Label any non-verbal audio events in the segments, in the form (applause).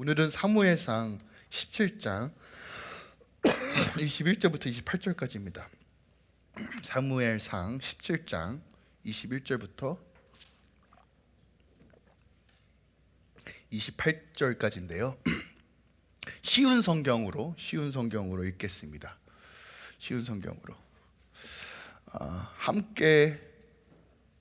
오늘은 사무엘상 17장 21절부터 (coughs) 28절까지입니다. 사무엘상 17장 21절부터 28절까지인데요. (coughs) 쉬운 성경으로 쉬운 성경으로 읽겠습니다. 쉬운 성경으로 아, 함께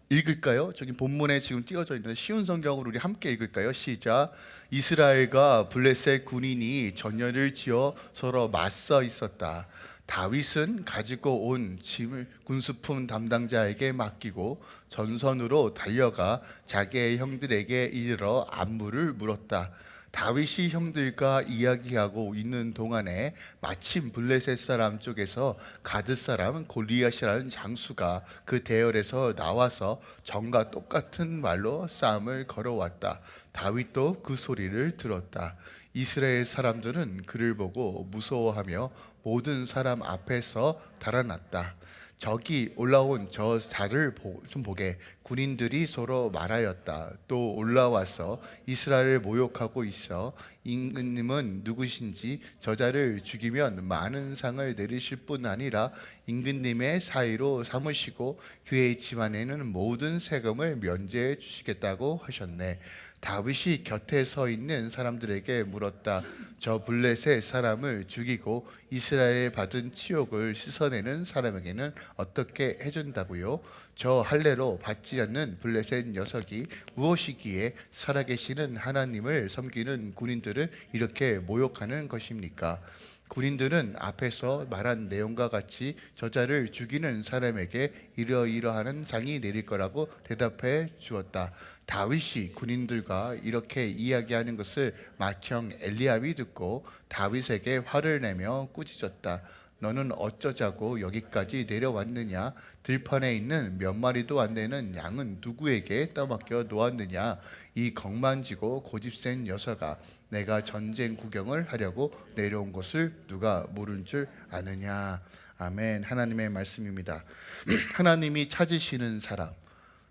읽을까요? 저기 본문에 지금 띄어져 있는 쉬운 성경으로 우리 함께 읽을까요? 시작. 이스라엘과 블레셋 군인이 전열을 지어 서로 맞서 있었다. 다윗은 가지고 온 짐을 군수품 담당자에게 맡기고 전선으로 달려가 자기의 형들에게 이르러 안부를 물었다. 다윗이 형들과 이야기하고 있는 동안에 마침 블레셋 사람 쪽에서 가드 사람 골리앗이라는 장수가 그 대열에서 나와서 전과 똑같은 말로 싸움을 걸어왔다. 다윗도 그 소리를 들었다. 이스라엘 사람들은 그를 보고 무서워하며 모든 사람 앞에서 달아났다. 적이 올라온 저 자를 좀 보게 군인들이 서로 말하였다. 또 올라와서 이스라엘을 모욕하고 있어 임금님은 누구신지 저자를 죽이면 많은 상을 내리실 뿐 아니라 임금님의 사이로 삼으시고 그의 집안에는 모든 세금을 면제해 주시겠다고 하셨네. 다윗이 곁에 서 있는 사람들에게 물었다. 저 블레셋 사람을 죽이고 이스라엘 받은 치욕을 씻어내는 사람에게는 어떻게 해준다고요? 저 할례로 받지 않는 블레셋 녀석이 무엇이기에 살아계시는 하나님을 섬기는 군인들을 이렇게 모욕하는 것입니까? 군인들은 앞에서 말한 내용과 같이 저자를 죽이는 사람에게 이러이러하는 상이 내릴 거라고 대답해 주었다. 다윗이 군인들과 이렇게 이야기하는 것을 마청 엘리압이 듣고 다윗에게 화를 내며 꾸짖었다. 너는 어쩌자고 여기까지 내려왔느냐? 들판에 있는 몇 마리도 안 되는 양은 누구에게 떠맡겨 놓았느냐? 이 겁만지고 고집센 녀석아, 내가 전쟁 구경을 하려고 내려온 것을 누가 모른 줄 아느냐? 아멘. 하나님의 말씀입니다. (clears throat) 하나님이 찾으시는 사람,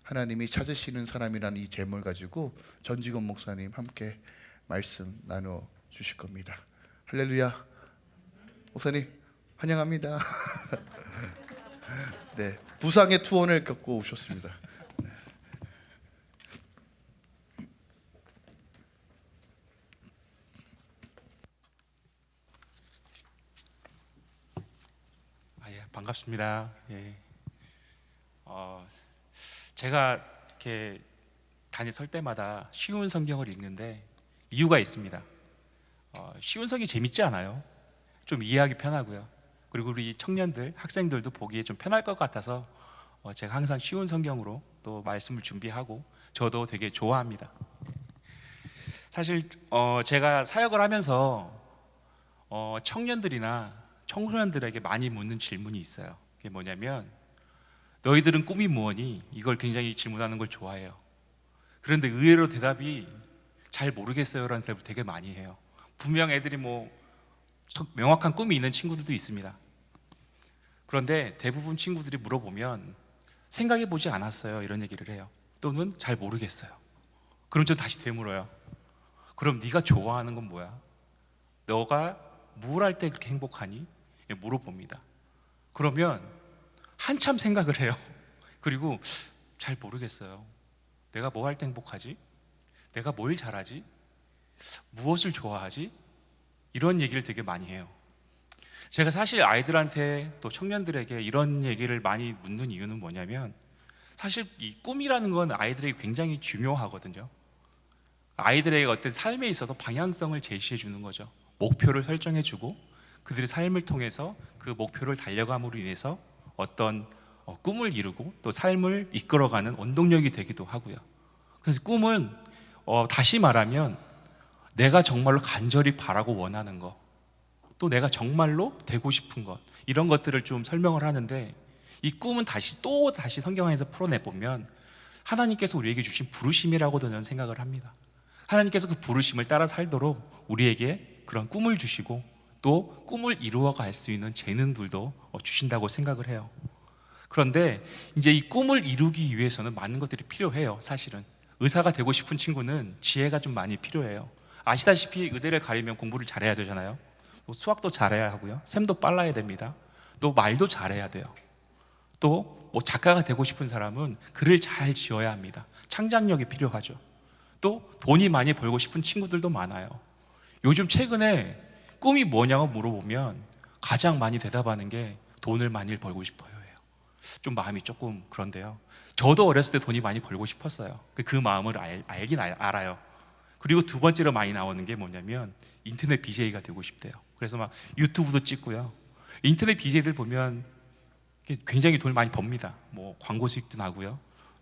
하나님이 찾으시는 사람이라는 이 제목을 가지고 전지건 목사님 함께 말씀 나눠 주실 겁니다. 할렐루야. 목사님 환영합니다. (laughs) 네, 부상의 투혼을 겪고 오셨습니다. 네. 아, 예, 반갑습니다. 예. 어, 제가 이렇게 단위 설 때마다 쉬운 성경을 읽는데 이유가 있습니다. 어, 쉬운 성이 재밌지 않아요? 좀 이해하기 편하고요. 그리고 우리 청년들, 학생들도 보기에 좀 편할 것 같아서 어, 제가 항상 쉬운 성경으로 또 말씀을 준비하고 저도 되게 좋아합니다. 사실 어, 제가 사역을 하면서 어, 청년들이나 청소년들에게 많이 묻는 질문이 있어요. 그게 뭐냐면 너희들은 꿈이 무엇니? 이걸 굉장히 질문하는 걸 좋아해요. 그런데 의외로 대답이 잘 모르겠어요라는 대답을 되게 많이 해요. 분명 애들이 뭐 명확한 꿈이 있는 친구들도 있습니다. 그런데 대부분 친구들이 물어보면 생각해 보지 않았어요 이런 얘기를 해요. 또는 잘 모르겠어요. 그럼 저 다시 되물어요. 그럼 네가 좋아하는 건 뭐야? 너가 뭘 할 때 그렇게 행복하니? 예, 물어봅니다. 그러면 한참 생각을 해요. (laughs) 그리고 잘 모르겠어요. 내가 뭐 할 때 행복하지? 내가 뭘 잘하지? 무엇을 좋아하지? 이런 얘기를 되게 많이 해요. 제가 사실 아이들한테 또 청년들에게 이런 얘기를 많이 묻는 이유는 뭐냐면 사실 이 꿈이라는 건 아이들에게 굉장히 중요하거든요. 아이들에게 어떤 삶에 있어서 방향성을 제시해 주는 거죠. 목표를 설정해 주고 그들의 삶을 통해서 그 목표를 달려감으로 인해서 어떤 어, 꿈을 이루고 또 삶을 이끌어가는 원동력이 되기도 하고요. 그래서 꿈은 어, 다시 말하면 내가 정말로 간절히 바라고 원하는 것, 또 내가 정말로 되고 싶은 것, 이런 것들을 좀 설명을 하는데 이 꿈은 다시 또 다시 성경 안에서 풀어내 보면 하나님께서 우리에게 주신 부르심이라고도 저는 생각을 합니다. 하나님께서 그 부르심을 따라 살도록 우리에게 그런 꿈을 주시고 또 꿈을 이루어 갈 수 있는 재능들도 어, 주신다고 생각을 해요. 그런데 이제 이 꿈을 이루기 위해서는 많은 것들이 필요해요. 사실은 의사가 되고 싶은 친구는 지혜가 좀 많이 필요해요. 아시다시피 의대를 가려면 공부를 잘해야 되잖아요. 또 수학도 잘해야 하고요. 셈도 빨라야 됩니다. 또 말도 잘해야 돼요. 또 뭐 작가가 되고 싶은 사람은 글을 잘 지어야 합니다. 창작력이 필요하죠. 또 돈이 많이 벌고 싶은 친구들도 많아요. 요즘 최근에 꿈이 뭐냐고 물어보면 가장 많이 대답하는 게 돈을 많이 벌고 싶어요예요. 좀 마음이 조금 그런데요. 저도 어렸을 때 돈이 많이 벌고 싶었어요. 그- 그 마음을 알, 알긴 알, 알아요. 그리고 두 번째로 많이 나오는 게 뭐냐면 인터넷 BJ가 되고 싶대요. 그래서 막 유튜브도 찍고요. 인터넷 BJ들 보면 굉장히 돈을 많이 법니다. 뭐 광고 수익도 나고요.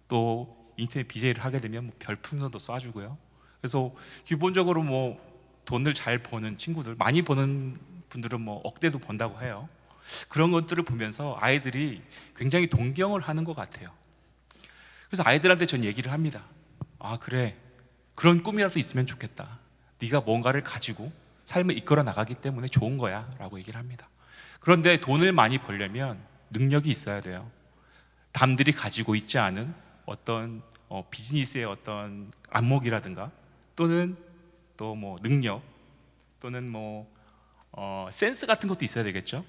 또 인터넷 BJ를 하게 되면 뭐 별풍선도 쏴주고요. 그래서 기본적으로 뭐 돈을 잘 버는 친구들, 많이 버는 분들은 뭐 억대도 번다고 해요. 그런 것들을 보면서 아이들이 굉장히 동경을 하는 것 같아요. 그래서 아이들한테 전 얘기를 합니다. 아 그래, 그런 꿈이라도 있으면 좋겠다. 네가 뭔가를 가지고 삶을 이끌어 나가기 때문에 좋은 거야 라고 얘기를 합니다. 그런데 돈을 많이 벌려면 능력이 있어야 돼요. 남들이 가지고 있지 않은 어떤 어, 비즈니스의 어떤 안목이라든가 또는 또 뭐 능력 또는 뭐 어, 센스 같은 것도 있어야 되겠죠.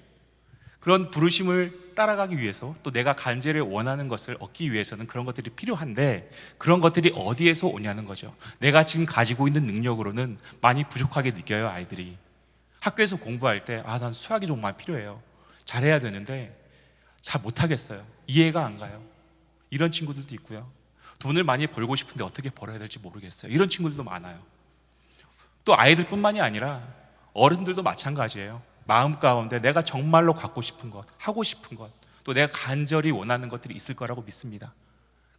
그런 부르심을 따라가기 위해서 또 내가 간절히 원하는 것을 얻기 위해서는 그런 것들이 필요한데 그런 것들이 어디에서 오냐는 거죠. 내가 지금 가지고 있는 능력으로는 많이 부족하게 느껴요 아이들이. 학교에서 공부할 때 아 난 수학이 정말 필요해요. 잘해야 되는데 잘 못하겠어요. 이해가 안 가요. 이런 친구들도 있고요. 돈을 많이 벌고 싶은데 어떻게 벌어야 될지 모르겠어요. 이런 친구들도 많아요. 또 아이들뿐만이 아니라 어른들도 마찬가지예요. 마음 가운데 내가 정말로 갖고 싶은 것, 하고 싶은 것, 또 내가 간절히 원하는 것들이 있을 거라고 믿습니다.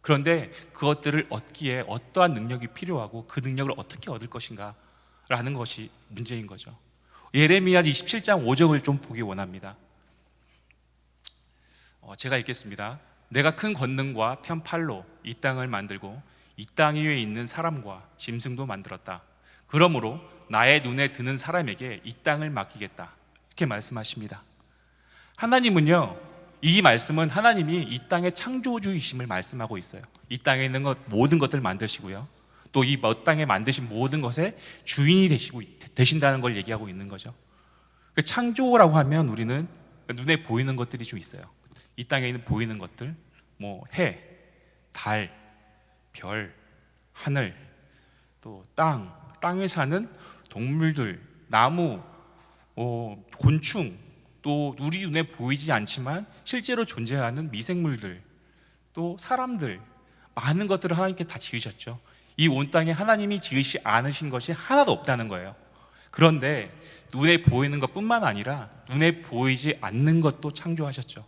그런데 그것들을 얻기에 어떠한 능력이 필요하고 그 능력을 어떻게 얻을 것인가 라는 것이 문제인 거죠. 예레미야 27장 5절을 좀 보기 원합니다. 어, 제가 읽겠습니다. 내가 큰 권능과 편팔로 이 땅을 만들고 이 땅 위에 있는 사람과 짐승도 만들었다. 그러므로 나의 눈에 드는 사람에게 이 땅을 맡기겠다. 이렇게 말씀하십니다. 하나님은요, 이 말씀은 하나님이 이 땅의 창조주이심을 말씀하고 있어요. 이 땅에 있는 것 모든 것들 만드시고요. 또 이 땅에 만드신 모든 것의 주인이 되시고 되신다는 걸 얘기하고 있는 거죠. 그 창조라고 하면 우리는 눈에 보이는 것들이 좀 있어요. 이 땅에 있는 보이는 것들, 뭐 해, 달, 별, 하늘, 또 땅, 땅에 사는 동물들, 나무, 어, 곤충, 또 우리 눈에 보이지 않지만 실제로 존재하는 미생물들, 또 사람들, 많은 것들을 하나님께 다 지으셨죠. 이 온 땅에 하나님이 지으시 않으신 것이 하나도 없다는 거예요. 그런데 눈에 보이는 것뿐만 아니라 눈에 보이지 않는 것도 창조하셨죠.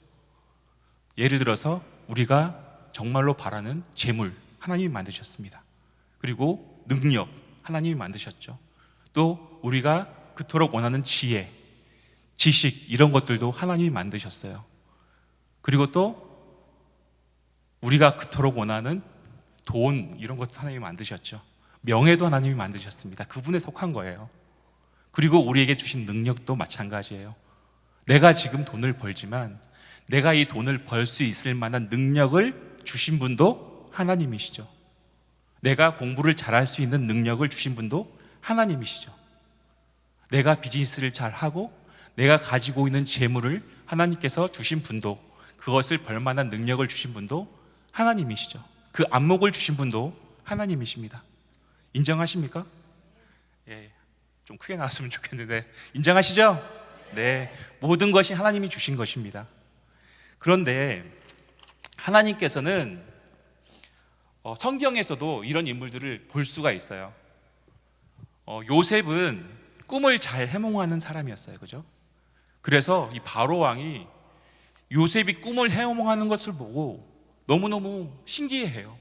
예를 들어서 우리가 정말로 바라는 재물 하나님이 만드셨습니다. 그리고 능력 하나님이 만드셨죠. 또 우리가 그토록 원하는 지혜, 지식 이런 것들도 하나님이 만드셨어요. 그리고 또 우리가 그토록 원하는 돈 이런 것도 하나님이 만드셨죠. 명예도 하나님이 만드셨습니다. 그분에 속한 거예요. 그리고 우리에게 주신 능력도 마찬가지예요. 내가 지금 돈을 벌지만 내가 이 돈을 벌 수 있을 만한 능력을 주신 분도 하나님이시죠. 내가 공부를 잘할 수 있는 능력을 주신 분도 하나님이시죠. 내가 비즈니스를 잘 하고 내가 가지고 있는 재물을 하나님께서 주신 분도 그것을 벌 만한 능력을 주신 분도 하나님이시죠. 그 안목을 주신 분도 하나님이십니다. 인정하십니까? 예, 좀 크게 나왔으면 좋겠는데 인정하시죠? 네, 모든 것이 하나님이 주신 것입니다. 그런데 하나님께서는 어, 성경에서도 이런 인물들을 볼 수가 있어요. 어, 요셉은 꿈을 잘 해몽하는 사람이었어요, 그죠? 그래서 이 바로 왕이 요셉이 꿈을 해몽하는 것을 보고 너무너무 신기해해요.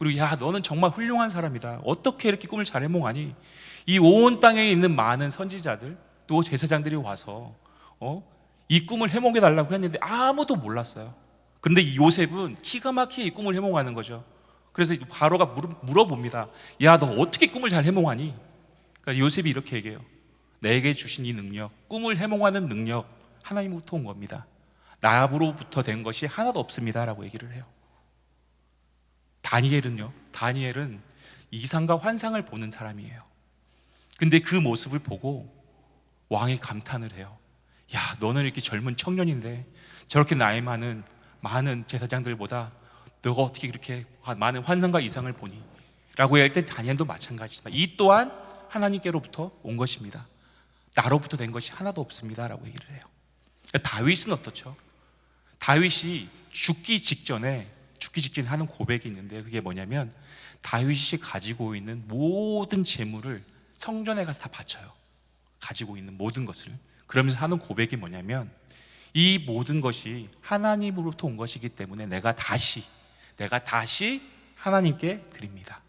그리고 야, 너는 정말 훌륭한 사람이다. 어떻게 이렇게 꿈을 잘 해몽하니? 이 온 땅에 있는 많은 선지자들 또 제사장들이 와서 어? 이 꿈을 해몽해 달라고 했는데 아무도 몰랐어요. 근데 이 요셉은 기가 막히게 이 꿈을 해몽하는 거죠. 그래서 바로가 물어, 봅니다 야, 너 어떻게 꿈을 잘 해몽하니? 그러니까 요셉이 이렇게 얘기해요. 내게 주신 이 능력, 꿈을 해몽하는 능력 하나님부터 온 겁니다. 나로부터 된 것이 하나도 없습니다 라고 얘기를 해요. 다니엘은요. 다니엘은 이상과 환상을 보는 사람이에요. 근데 그 모습을 보고 왕이 감탄을 해요. 야, 너는 이렇게 젊은 청년인데 저렇게 나이 많은 많은 제사장들보다 너가 어떻게 그렇게 많은 환상과 이상을 보니? 라고 할 때 다니엘도 마찬가지지만 이 또한 하나님께로부터 온 것입니다. 나로부터 된 것이 하나도 없습니다라고 얘기를 해요. 그러니까 다윗은 어떻죠? 다윗이 죽기 직전에 죽기 직전에 하는 고백이 있는데 그게 뭐냐면 다윗이 가지고 있는 모든 재물을 성전에 가서 다 바쳐요. 가지고 있는 모든 것을 그러면서 하는 고백이 뭐냐면 이 모든 것이 하나님으로부터 온 것이기 때문에 내가 다시 내가 다시 하나님께 드립니다.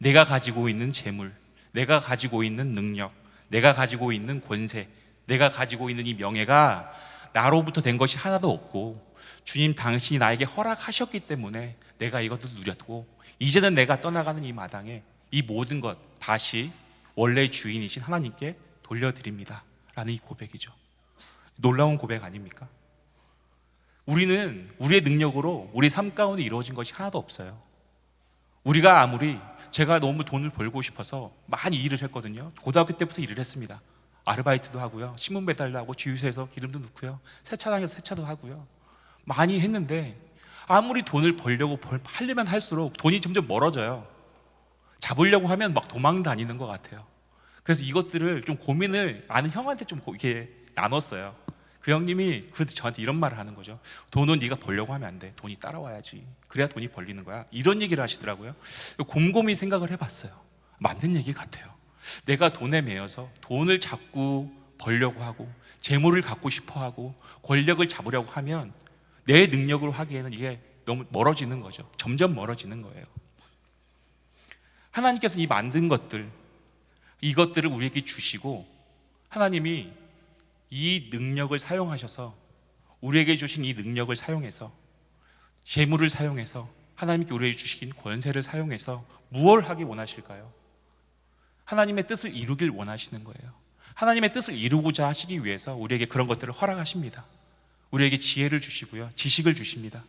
내가 가지고 있는 재물, 내가 가지고 있는 능력, 내가 가지고 있는 권세, 내가 가지고 있는 이 명예가 나로부터 된 것이 하나도 없고 주님 당신이 나에게 허락하셨기 때문에 내가 이것도 누렸고 이제는 내가 떠나가는 이 마당에 이 모든 것 다시 원래 주인이신 하나님께 돌려드립니다. 라는 이 고백이죠. 놀라운 고백 아닙니까? 우리는 우리의 능력으로 우리 삶 가운데 이루어진 것이 하나도 없어요. 우리가 아무리 제가 너무 돈을 벌고 싶어서 많이 일을 했거든요. 고등학교 때부터 일을 했습니다. 아르바이트도 하고요. 신문 배달도 하고 주유소에서 기름도 넣고요. 세차장에서 세차도 하고요. 많이 했는데 아무리 돈을 벌려고 벌, 하려면 할수록 돈이 점점 멀어져요. 잡으려고 하면 막 도망 다니는 것 같아요. 그래서 이것들을 좀 고민을 아는 형한테 좀 이렇게 나눴어요. 그 형님이 그 저한테 이런 말을 하는 거죠. 돈은 네가 벌려고 하면 안 돼. 돈이 따라와야지. 그래야 돈이 벌리는 거야. 이런 얘기를 하시더라고요. 곰곰이 생각을 해봤어요. 맞는 얘기 같아요. 내가 돈에 매여서 돈을 자꾸 벌려고 하고 재물을 갖고 싶어 하고 권력을 잡으려고 하면 내 능력으로 하기에는 이게 너무 멀어지는 거죠. 점점 멀어지는 거예요. 하나님께서 이 만든 것들 이것들을 우리에게 주시고 하나님이 이 능력을 사용하셔서 우리에게 주신 이 능력을 사용해서 재물을 사용해서 하나님께 우리에게 주신 권세를 사용해서 무엇을 하기 원하실까요? 하나님의 뜻을 이루길 원하시는 거예요. 하나님의 뜻을 이루고자 하시기 위해서 우리에게 그런 것들을 허락하십니다. 우리에게 지혜를 주시고요. 지식을 주십니다.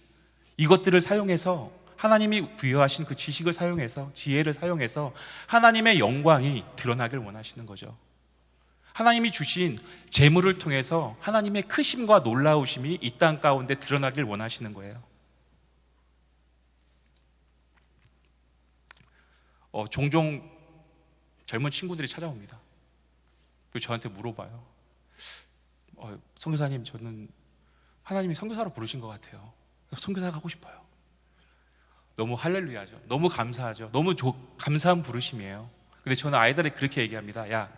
이것들을 사용해서 하나님이 부여하신 그 지식을 사용해서 지혜를 사용해서 하나님의 영광이 드러나길 원하시는 거죠. 하나님이 주신 재물을 통해서 하나님의 크심과 놀라우심이 이 땅 가운데 드러나길 원하시는 거예요. 어, 종종 젊은 친구들이 찾아옵니다. 그리고 저한테 물어봐요. 어, 선교사님, 저는 하나님이 선교사로 부르신 것 같아요. 선교사 가고 싶어요. 너무 할렐루야죠. 너무 감사하죠. 너무 조, 감사한 부르심이에요. 근데 저는 아이들에게 그렇게 얘기합니다. 야,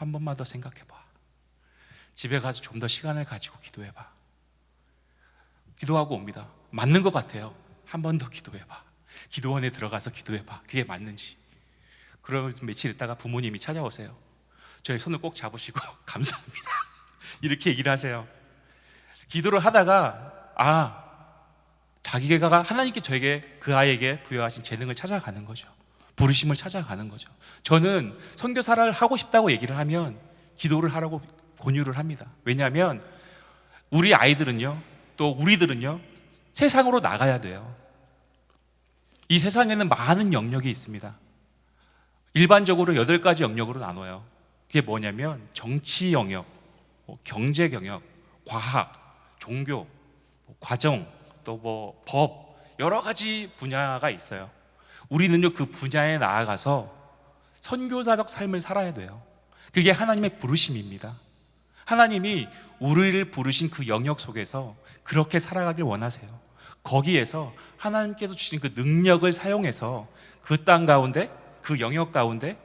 한 번만 더 생각해봐. 집에 가서 좀 더 시간을 가지고 기도해봐. 기도하고 옵니다. 맞는 것 같아요. 한 번 더 기도해봐. 기도원에 들어가서 기도해봐. 그게 맞는지. 그러면 며칠 있다가 부모님이 찾아오세요. 저희 손을 꼭 잡으시고 (laughs) 감사합니다. 이렇게 얘기를 하세요. 기도를 하다가 아 자기가 하나님께 저에게 그 아이에게 부여하신 재능을 찾아가는 거죠. 부르심을 찾아가는 거죠. 저는 선교사를 하고 싶다고 얘기를 하면 기도를 하라고 권유를 합니다. 왜냐하면 우리 아이들은요, 또 우리들은요, 세상으로 나가야 돼요. 이 세상에는 많은 영역이 있습니다. 일반적으로 여덟 가지 영역으로 나눠요. 그게 뭐냐면 정치 영역, 뭐 경제 영역, 과학, 종교, 뭐 과정, 또 뭐 법, 여러 가지 분야가 있어요. 우리는요 그 분야에 나아가서 선교사적 삶을 살아야 돼요. 그게 하나님의 부르심입니다. 하나님이 우리를 부르신 그 영역 속에서 그렇게 살아가길 원하세요. 거기에서 하나님께서 주신 그 능력을 사용해서 그 땅 가운데 그 영역 가운데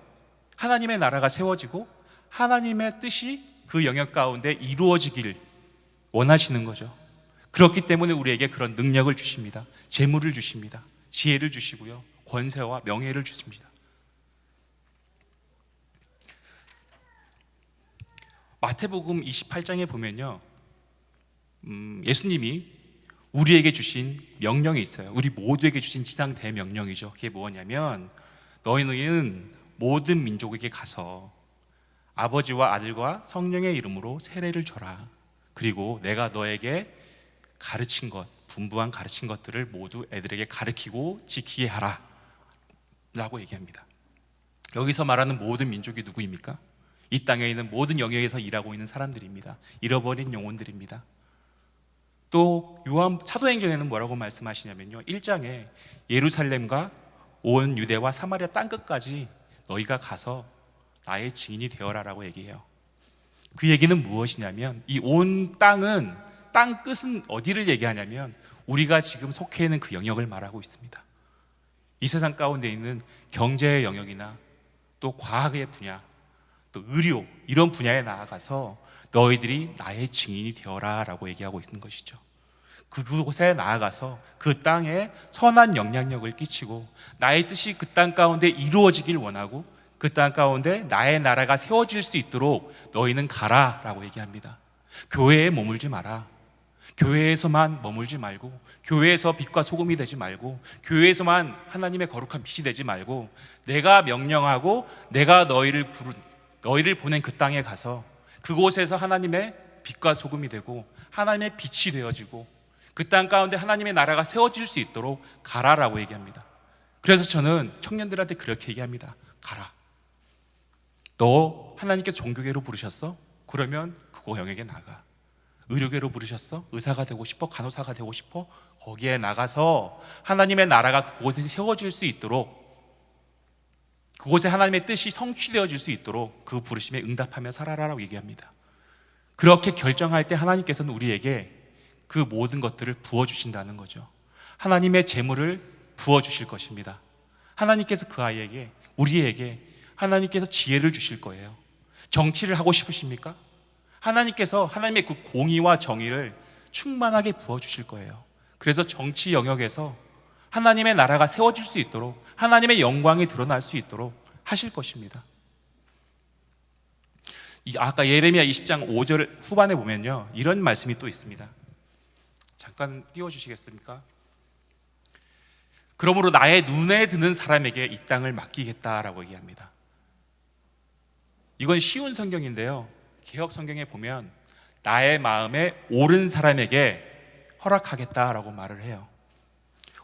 하나님의 나라가 세워지고 하나님의 뜻이 그 영역 가운데 이루어지길 원하시는 거죠. 그렇기 때문에 우리에게 그런 능력을 주십니다. 재물을 주십니다. 지혜를 주시고요. 권세와 명예를 주십니다. 마태복음 28장에 보면요. 음, 예수님이 우리에게 주신 명령이 있어요. 우리 모두에게 주신 지상 대명령이죠. 그게 뭐냐면 너희는 모든 민족에게 가서 아버지와 아들과 성령의 이름으로 세례를 줘라. 그리고 내가 너에게 가르친 것, 분부한 가르친 것들을 모두 애들에게 가르치고 지키게 하라. 라고 얘기합니다. 여기서 말하는 모든 민족이 누구입니까? 이 땅에 있는 모든 영역에서 일하고 있는 사람들입니다. 잃어버린 영혼들입니다. 또 요한 사도행전에는 뭐라고 말씀하시냐면요. 1장에 예루살렘과 온 유대와 사마리아 땅 끝까지 너희가 가서 나의 증인이 되어라라고 얘기해요. 그 얘기는 무엇이냐면 이 온 땅은 땅 끝은 어디를 얘기하냐면 우리가 지금 속해 있는 그 영역을 말하고 있습니다. 이 세상 가운데 있는 경제의 영역이나 또 과학의 분야, 또 의료 이런 분야에 나아가서 너희들이 나의 증인이 되어라라고 얘기하고 있는 것이죠. 그곳에 나아가서 그 땅에 선한 영향력을 끼치고 나의 뜻이 그 땅 가운데 이루어지길 원하고 그 땅 가운데 나의 나라가 세워질 수 있도록 너희는 가라라고 얘기합니다. 교회에 머물지 마라. 교회에서만 머물지 말고 교회에서 빛과 소금이 되지 말고 교회에서만 하나님의 거룩한 빛이 되지 말고 내가 명령하고 내가 너희를 부른 너희를 보낸 그 땅에 가서 그곳에서 하나님의 빛과 소금이 되고 하나님의 빛이 되어지고 그 땅 가운데 하나님의 나라가 세워질 수 있도록 가라라고 얘기합니다. 그래서 저는 청년들한테 그렇게 얘기합니다. 가라. 너 하나님께 종교계로 부르셨어? 그러면 그거 영역에 나가. 의료계로 부르셨어? 의사가 되고 싶어? 간호사가 되고 싶어? 거기에 나가서 하나님의 나라가 그곳에 세워질 수 있도록 그곳에 하나님의 뜻이 성취되어질 수 있도록 그 부르심에 응답하며 살아라라고 얘기합니다. 그렇게 결정할 때 하나님께서는 우리에게 그 모든 것들을 부어 주신다는 거죠. 하나님의 재물을 부어 주실 것입니다. 하나님께서 그 아이에게 우리에게 하나님께서 지혜를 주실 거예요. 정치를 하고 싶으십니까? 하나님께서 하나님의 그 공의와 정의를 충만하게 부어 주실 거예요. 그래서 정치 영역에서 하나님의 나라가 세워질 수 있도록 하나님의 영광이 드러날 수 있도록 하실 것입니다. 이 아까 예레미야 20장 5절 후반에 보면요. 이런 말씀이 또 있습니다. 잠깐 띄워 주시겠습니까? 그러므로 나의 눈에 드는 사람에게 이 땅을 맡기겠다라고 얘기합니다. 이건 쉬운 성경인데요. 개혁 성경에 보면 나의 마음에 옳은 사람에게 허락하겠다라고 말을 해요.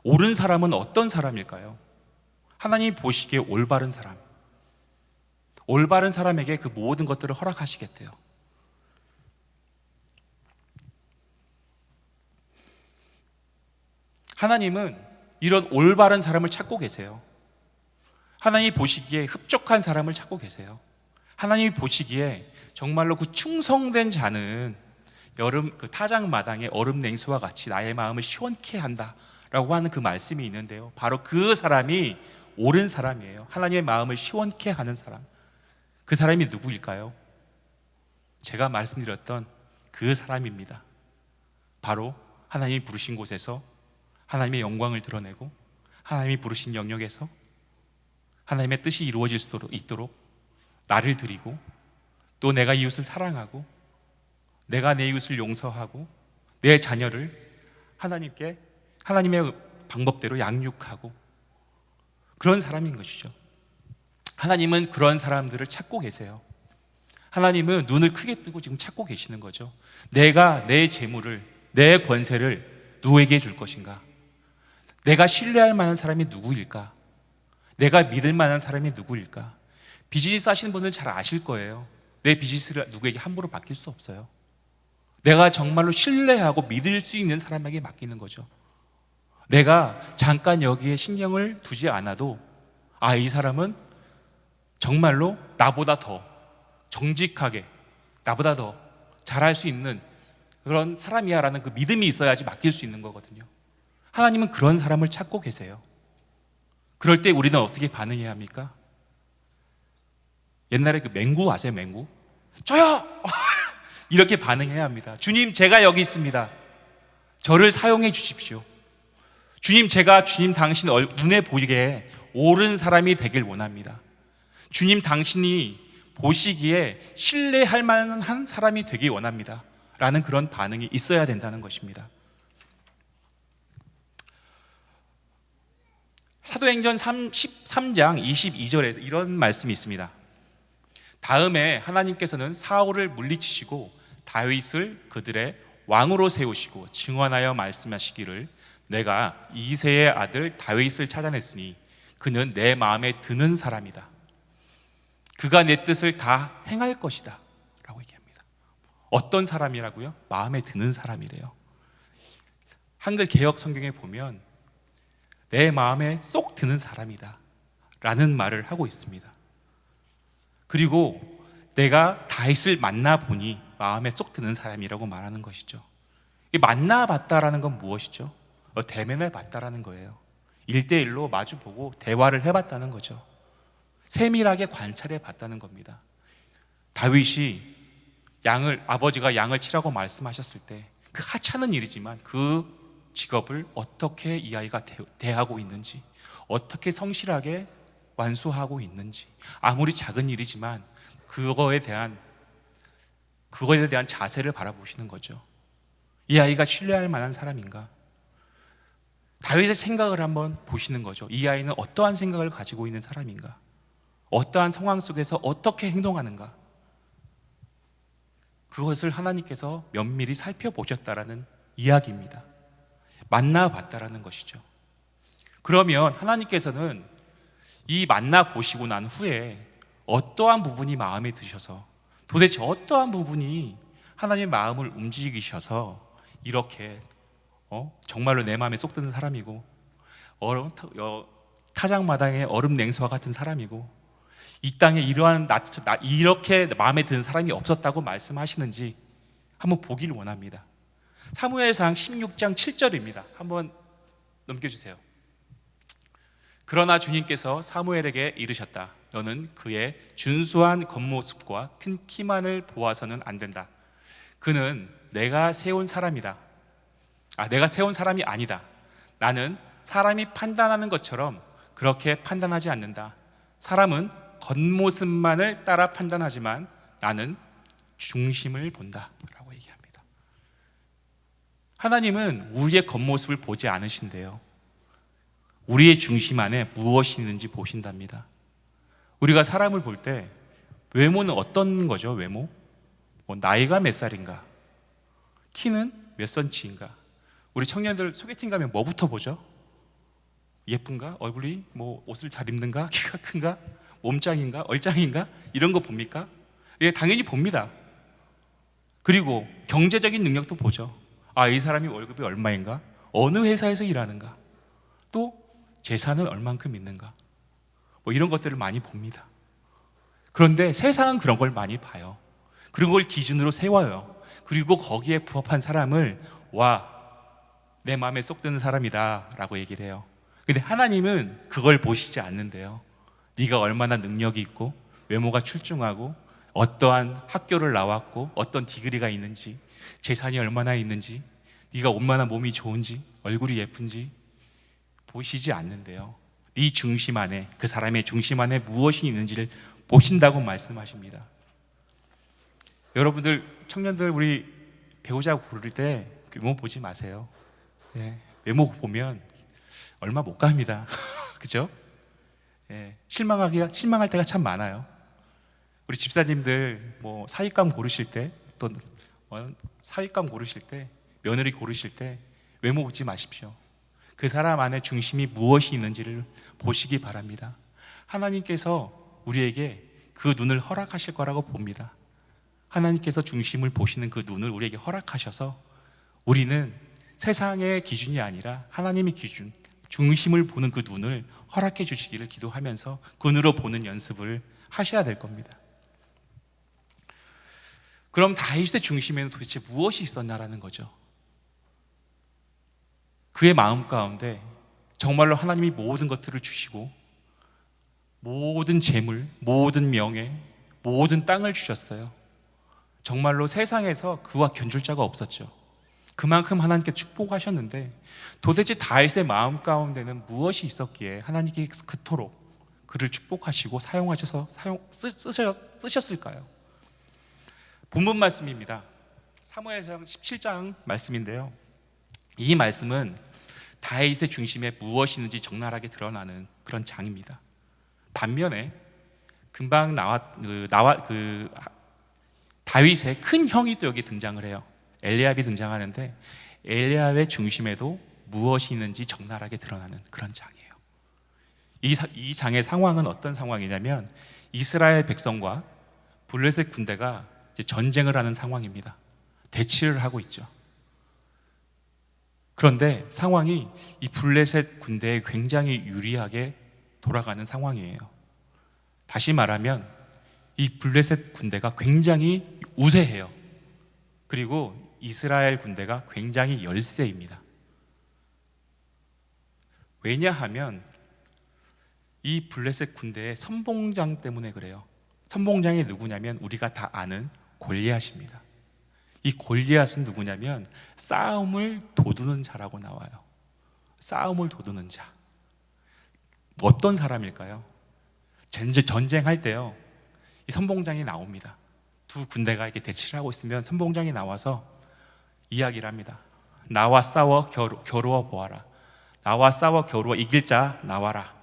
옳은 사람은 어떤 사람일까요? 하나님이 보시기에 올바른 사람. 올바른 사람에게 그 모든 것들을 허락하시겠대요. 하나님은 이런 올바른 사람을 찾고 계세요. 하나님이 보시기에 흡족한 사람을 찾고 계세요. 하나님이 보시기에 정말로 그 충성된 자는 여름 그 타작 마당에 얼음 냉수와 같이 나의 마음을 시원케 한다라고 하는 그 말씀이 있는데요. 바로 그 사람이 옳은 사람이에요. 하나님의 마음을 시원케 하는 사람. 그 사람이 누구일까요? 제가 말씀드렸던 그 사람입니다. 바로 하나님이 부르신 곳에서 하나님의 영광을 드러내고 하나님이 부르신 영역에서 하나님의 뜻이 이루어질 수 있도록 나를 드리고 또 내가 이웃을 사랑하고 내가 내 이웃을 용서하고 내 자녀를 하나님께 하나님의 방법대로 양육하고 그런 사람인 것이죠. 하나님은 그런 사람들을 찾고 계세요. 하나님은 눈을 크게 뜨고 지금 찾고 계시는 거죠. 내가 내 재물을, 내 권세를 누구에게 줄 것인가? 내가 신뢰할 만한 사람이 누구일까? 내가 믿을 만한 사람이 누구일까? 비즈니스 하시는 분들은 잘 아실 거예요. 내 비즈니스를 누구에게 함부로 맡길 수 없어요. 내가 정말로 신뢰하고 믿을 수 있는 사람에게 맡기는 거죠. 내가 잠깐 여기에 신경을 두지 않아도 아, 이 사람은 정말로 나보다 더 정직하게 나보다 더 잘할 수 있는 그런 사람이야라는 그 믿음이 있어야지 맡길 수 있는 거거든요. 하나님은 그런 사람을 찾고 계세요. 그럴 때 우리는 어떻게 반응해야 합니까? 옛날에 그 맹구 아세요? 맹구? 저요! 이렇게 반응해야 합니다. 주님, 제가 여기 있습니다. 저를 사용해 주십시오. 주님, 제가 주님 당신 얼- 눈에 보이게 옳은 사람이 되길 원합니다. 주님, 당신이 보시기에 신뢰할 만한 사람이 되길 원합니다. 라는 그런 반응이 있어야 된다는 것입니다. 사도행전 13장 22절에 이런 말씀이 있습니다. 다음에 하나님께서는 사울을 물리치시고 다윗을 그들의 왕으로 세우시고 증언하여 말씀하시기를 내가 이세의 아들 다윗을 찾아냈으니 그는 내 마음에 드는 사람이다. 그가 내 뜻을 다 행할 것이다. 라고 얘기합니다. 어떤 사람이라고요? 마음에 드는 사람이래요. 한글 개혁 성경에 보면 내 마음에 쏙 드는 사람이다. 라는 말을 하고 있습니다. 그리고 내가 다윗을 만나 보니 마음에 쏙 드는 사람이라고 말하는 것이죠. 이 만나봤다라는 건 무엇이죠? 어, 대면을 봤다라는 거예요. 일대일로 마주 보고 대화를 해봤다는 거죠. 세밀하게 관찰해 봤다는 겁니다. 다윗이 양을 아버지가 양을 치라고 말씀하셨을 때 그 하찮은 일이지만 그 직업을 어떻게 이 아이가 대- 대하고 있는지 어떻게 성실하게 완수하고 있는지 아무리 작은 일이지만 그거에 대한 그거에 대한 자세를 바라보시는 거죠. 이 아이가 신뢰할 만한 사람인가? 다윗의 생각을 한번 보시는 거죠. 이 아이는 어떠한 생각을 가지고 있는 사람인가? 어떠한 상황 속에서 어떻게 행동하는가? 그것을 하나님께서 면밀히 살펴보셨다라는 이야기입니다. 만나봤다라는 것이죠. 그러면 하나님께서는 이 만나 보시고 난 후에 어떠한 부분이 마음에 드셔서 도대체 어떠한 부분이 하나님의 마음을 움직이셔서 이렇게 어? 정말로 내 마음에 쏙 드는 사람이고 얼음, 타- 어, 타작마당의 얼음 냉수와 같은 사람이고 이 땅에 이러한 나, 나- 이렇게 마음에 드는 사람이 없었다고 말씀하시는지 한번 보기를 원합니다. 사무엘상 16장 7절입니다. 한번 넘겨주세요. 그러나 주님께서 사무엘에게 이르셨다. 너는 그의 준수한 겉모습과 큰 키만을 보아서는 안 된다. 그는 내가 세운 사람이다. 아, 내가 세운 사람이 아니다. 나는 사람이 판단하는 것처럼 그렇게 판단하지 않는다. 사람은 겉모습만을 따라 판단하지만 나는 중심을 본다. 라고 얘기합니다. 하나님은 우리의 겉모습을 보지 않으신대요. 우리의 중심 안에 무엇이 있는지 보신답니다. 우리가 사람을 볼 때 외모는 어떤 거죠? 외모? 뭐 나이가 몇 살인가? 키는 몇 센치인가? 우리 청년들 소개팅 가면 뭐부터 보죠? 예쁜가? 얼굴이 뭐 옷을 잘 입는가? (laughs) 키가 큰가? 몸짱인가? 얼짱인가? 이런 거 봅니까? 예, 당연히 봅니다. 그리고 경제적인 능력도 보죠. 아, 이 사람이 월급이 얼마인가? 어느 회사에서 일하는가? 또 재산은 얼만큼 있는가? 뭐 이런 것들을 많이 봅니다. 그런데 세상은 그런 걸 많이 봐요. 그런 걸 기준으로 세워요. 그리고 거기에 부합한 사람을 와, 내 마음에 쏙 드는 사람이다 라고 얘기를 해요. 근데 하나님은 그걸 보시지 않는데요. 네가 얼마나 능력이 있고 외모가 출중하고 어떠한 학교를 나왔고 어떤 디그리가 있는지 재산이 얼마나 있는지 네가 얼마나 몸이 좋은지 얼굴이 예쁜지 보시지 않는데요. 네 중심 안에 그 사람의 중심 안에 무엇이 있는지를 보신다고 말씀하십니다. 여러분들 청년들 우리 배우자 고를 때 외모 보지 마세요. 예, 외모 보면 얼마 못 갑니다. (laughs) 그죠? 예, 실망하기가 실망할 때가 참 많아요. 우리 집사님들 뭐 사익감 고르실 때또 어, 사익감 고르실 때 며느리 고르실 때 외모 보지 마십시오. 그 사람 안에 중심이 무엇이 있는지를 보시기 바랍니다. 하나님께서 우리에게 그 눈을 허락하실 거라고 봅니다. 하나님께서 중심을 보시는 그 눈을 우리에게 허락하셔서 우리는 세상의 기준이 아니라 하나님의 기준, 중심을 보는 그 눈을 허락해 주시기를 기도하면서 그 눈으로 보는 연습을 하셔야 될 겁니다. 그럼 다윗의 중심에는 도대체 무엇이 있었냐라는 거죠. 그의 마음 가운데 정말로 하나님이 모든 것들을 주시고 모든 재물, 모든 명예, 모든 땅을 주셨어요. 정말로 세상에서 그와 견줄 자가 없었죠. 그만큼 하나님께 축복하셨는데 도대체 다윗의 마음 가운데는 무엇이 있었기에 하나님께 그토록 그를 축복하시고 사용하셔서 사용 쓰, 셨을까요 본문 말씀입니다. 사무엘상 17장 말씀인데요. 이 말씀은 다윗의 중심에 무엇이 있는지 적나라하게 드러나는 그런 장입니다. 반면에 금방 나왔 그 나와 그 다윗의 큰 형이 또 여기 등장을 해요. 엘리압이 등장하는데 엘리압의 중심에도 무엇이 있는지 적나라하게 드러나는 그런 장이에요. 이, 사- 이 장의 상황은 어떤 상황이냐면 이스라엘 백성과 블레셋 군대가 전쟁을 하는 상황입니다. 대치를 하고 있죠. 그런데 상황이 이 블레셋 군대에 굉장히 유리하게 돌아가는 상황이에요. 다시 말하면 이 블레셋 군대가 굉장히 우세해요. 그리고 이스라엘 군대가 굉장히 열세입니다. 왜냐하면 이 블레셋 군대의 선봉장 때문에 그래요. 선봉장이 누구냐면 우리가 다 아는 골리앗입니다. 이 골리앗은 누구냐면 싸움을 도두는 자라고 나와요. 싸움을 도두는 자. 어떤 사람일까요? 전쟁, 전쟁할 때요. 이 선봉장이 나옵니다. 두 군대가 이렇게 대치를 하고 있으면 선봉장이 나와서 이야기를 합니다. 나와 싸워 겨루, 겨루어 보아라. 나와 싸워 겨루어 이길 자 나와라.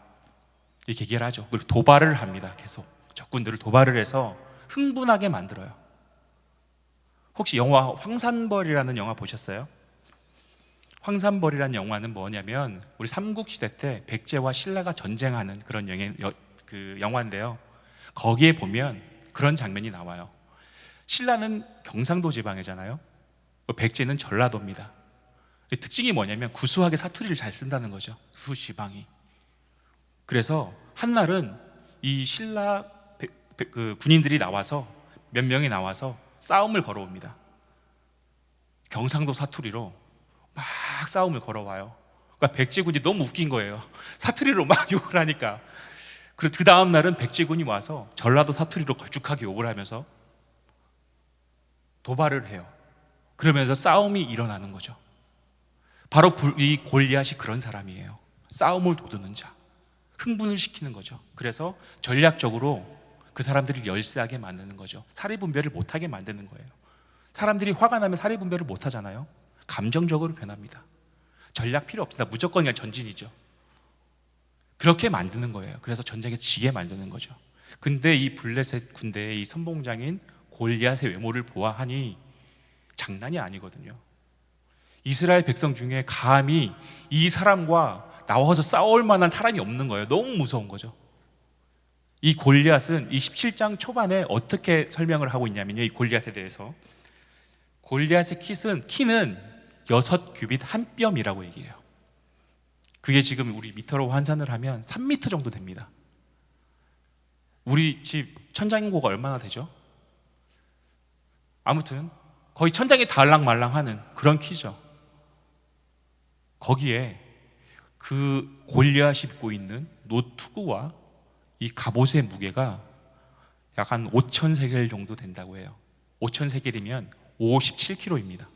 이렇게 얘기를 하죠. 그리고 도발을 합니다. 계속 적군들을 도발을 해서 흥분하게 만들어요. 혹시 영화 황산벌이라는 영화 보셨어요? 황산벌이라는 영화는 뭐냐면 우리 삼국 시대 때 백제와 신라가 전쟁하는 그런 영화, 여- 그 영화인데요. 거기에 보면 그런 장면이 나와요. 신라는 경상도 지방이잖아요. 백제는 전라도입니다. 특징이 뭐냐면 구수하게 사투리를 잘 쓴다는 거죠. 두 지방이. 그래서 한날은 이 신라 배- 배- 그 군인들이 나와서 몇 명이 나와서 싸움을 걸어옵니다. 경상도 사투리로 막 싸움을 걸어와요. 그러니까 백제군이 너무 웃긴 거예요. (laughs) 사투리로 막 (laughs) 욕을 하니까. 그 다음 날은 백제군이 와서 전라도 사투리로 걸쭉하게 욕을 하면서 도발을 해요. 그러면서 싸움이 일어나는 거죠. 바로 불- 이 골리앗이 그런 사람이에요. 싸움을 도두는 자. 흥분을 시키는 거죠. 그래서 전략적으로 그 사람들을 열세하게 만드는 거죠. 사리 분별을 못하게 만드는 거예요. 사람들이 화가 나면 사리 분별을 못 하잖아요. 감정적으로 변합니다. 전략 필요 없습니다. 무조건 그냥 전진이죠. 그렇게 만드는 거예요. 그래서 전쟁에 지게 만드는 거죠. 근데 이 블레셋 군대의 이 선봉장인 골리앗의 외모를 보아하니 장난이 아니거든요. 이스라엘 백성 중에 감히 이 사람과 나와서 싸울 만한 사람이 없는 거예요. 너무 무서운 거죠. 이 골리앗은 이 17장 초반에 어떻게 설명을 하고 있냐면요. 이 골리앗에 대해서 골리앗의 키는 키는 여섯 규빗 한 뼘이라고 얘기해요. 그게 지금 우리 미터로 환산을 하면 3미터 정도 됩니다. 우리 집 천장 인고가 얼마나 되죠? 아무튼 거의 천장이 달랑말랑하는 그런 키죠. 거기에 그 골리앗이 입고 있는 노투구와 이 갑옷의 무게가 약 한 5천 세겔 정도 된다고 해요. 5천 세겔이면 57kg입니다.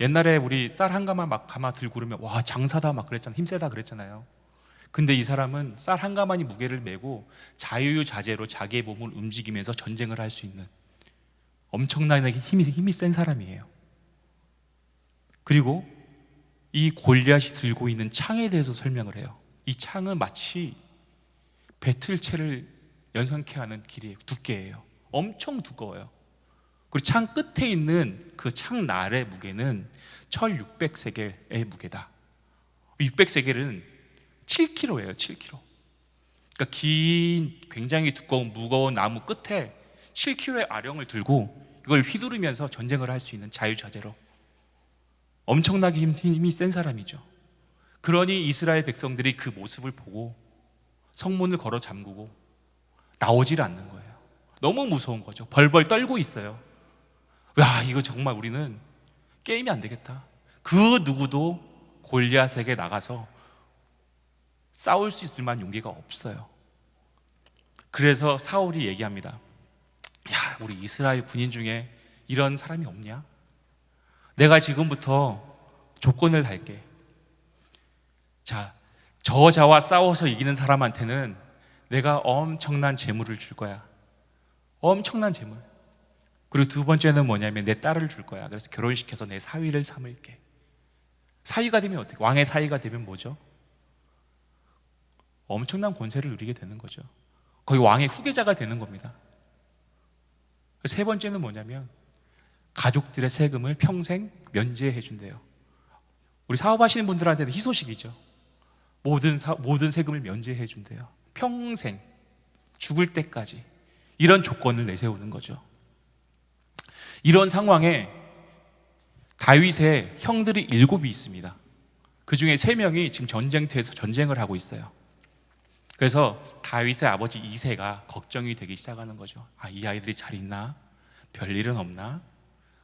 옛날에 우리 쌀 한 가마 막 가마 들고 그러면 와 장사다 막 그랬잖아 힘세다 그랬잖아요. 근데 이 사람은 쌀 한 가마니 무게를 메고 자유자재로 자기의 몸을 움직이면서 전쟁을 할 수 있는 엄청나게 힘이 힘이 센 사람이에요. 그리고 이 골리앗이 들고 있는 창에 대해서 설명을 해요. 이 창은 마치 배틀체를 연상케 하는 길이에요. 두께예요. 엄청 두꺼워요. 그리고 창 끝에 있는 그 창 날의 무게는 1600세겔의 무게다. 600세겔은 7kg예요. 7kg. 그러니까 긴 굉장히 두꺼운 무거운 나무 끝에 7kg의 아령을 들고 이걸 휘두르면서 전쟁을 할 수 있는 자유자재로 엄청나게 힘- 힘이 센 사람이죠. 그러니 이스라엘 백성들이 그 모습을 보고 성문을 걸어 잠그고 나오질 않는 거예요. 너무 무서운 거죠. 벌벌 떨고 있어요. 야, 이거 정말 우리는 게임이 안 되겠다. 그 누구도 골리앗에게 나가서 싸울 수 있을 만한 용기가 없어요. 그래서 사울이 얘기합니다. 야, 우리 이스라엘 군인 중에 이런 사람이 없냐? 내가 지금부터 조건을 달게. 자, 저자와 싸워서 이기는 사람한테는 내가 엄청난 재물을 줄 거야. 엄청난 재물. 그리고 두 번째는 뭐냐면 내 딸을 줄 거야. 그래서 결혼시켜서 내 사위를 삼을게. 사위가 되면 어떻게? 왕의 사위가 되면 뭐죠? 엄청난 권세를 누리게 되는 거죠. 거의 왕의 후계자가 되는 겁니다. 세 번째는 뭐냐면 가족들의 세금을 평생 면제해 준대요. 우리 사업하시는 분들한테는 희소식이죠. 모든 사, 모든 세금을 면제해 준대요. 평생 죽을 때까지 이런 조건을 내세우는 거죠. 이런 상황에 다윗의 형들이 일곱이 있습니다. 그 중에 세 명이 지금 전쟁터에서 전쟁을 하고 있어요. 그래서 다윗의 아버지 이세가 걱정이 되기 시작하는 거죠. 아, 이 아이들이 잘 있나? 별일은 없나?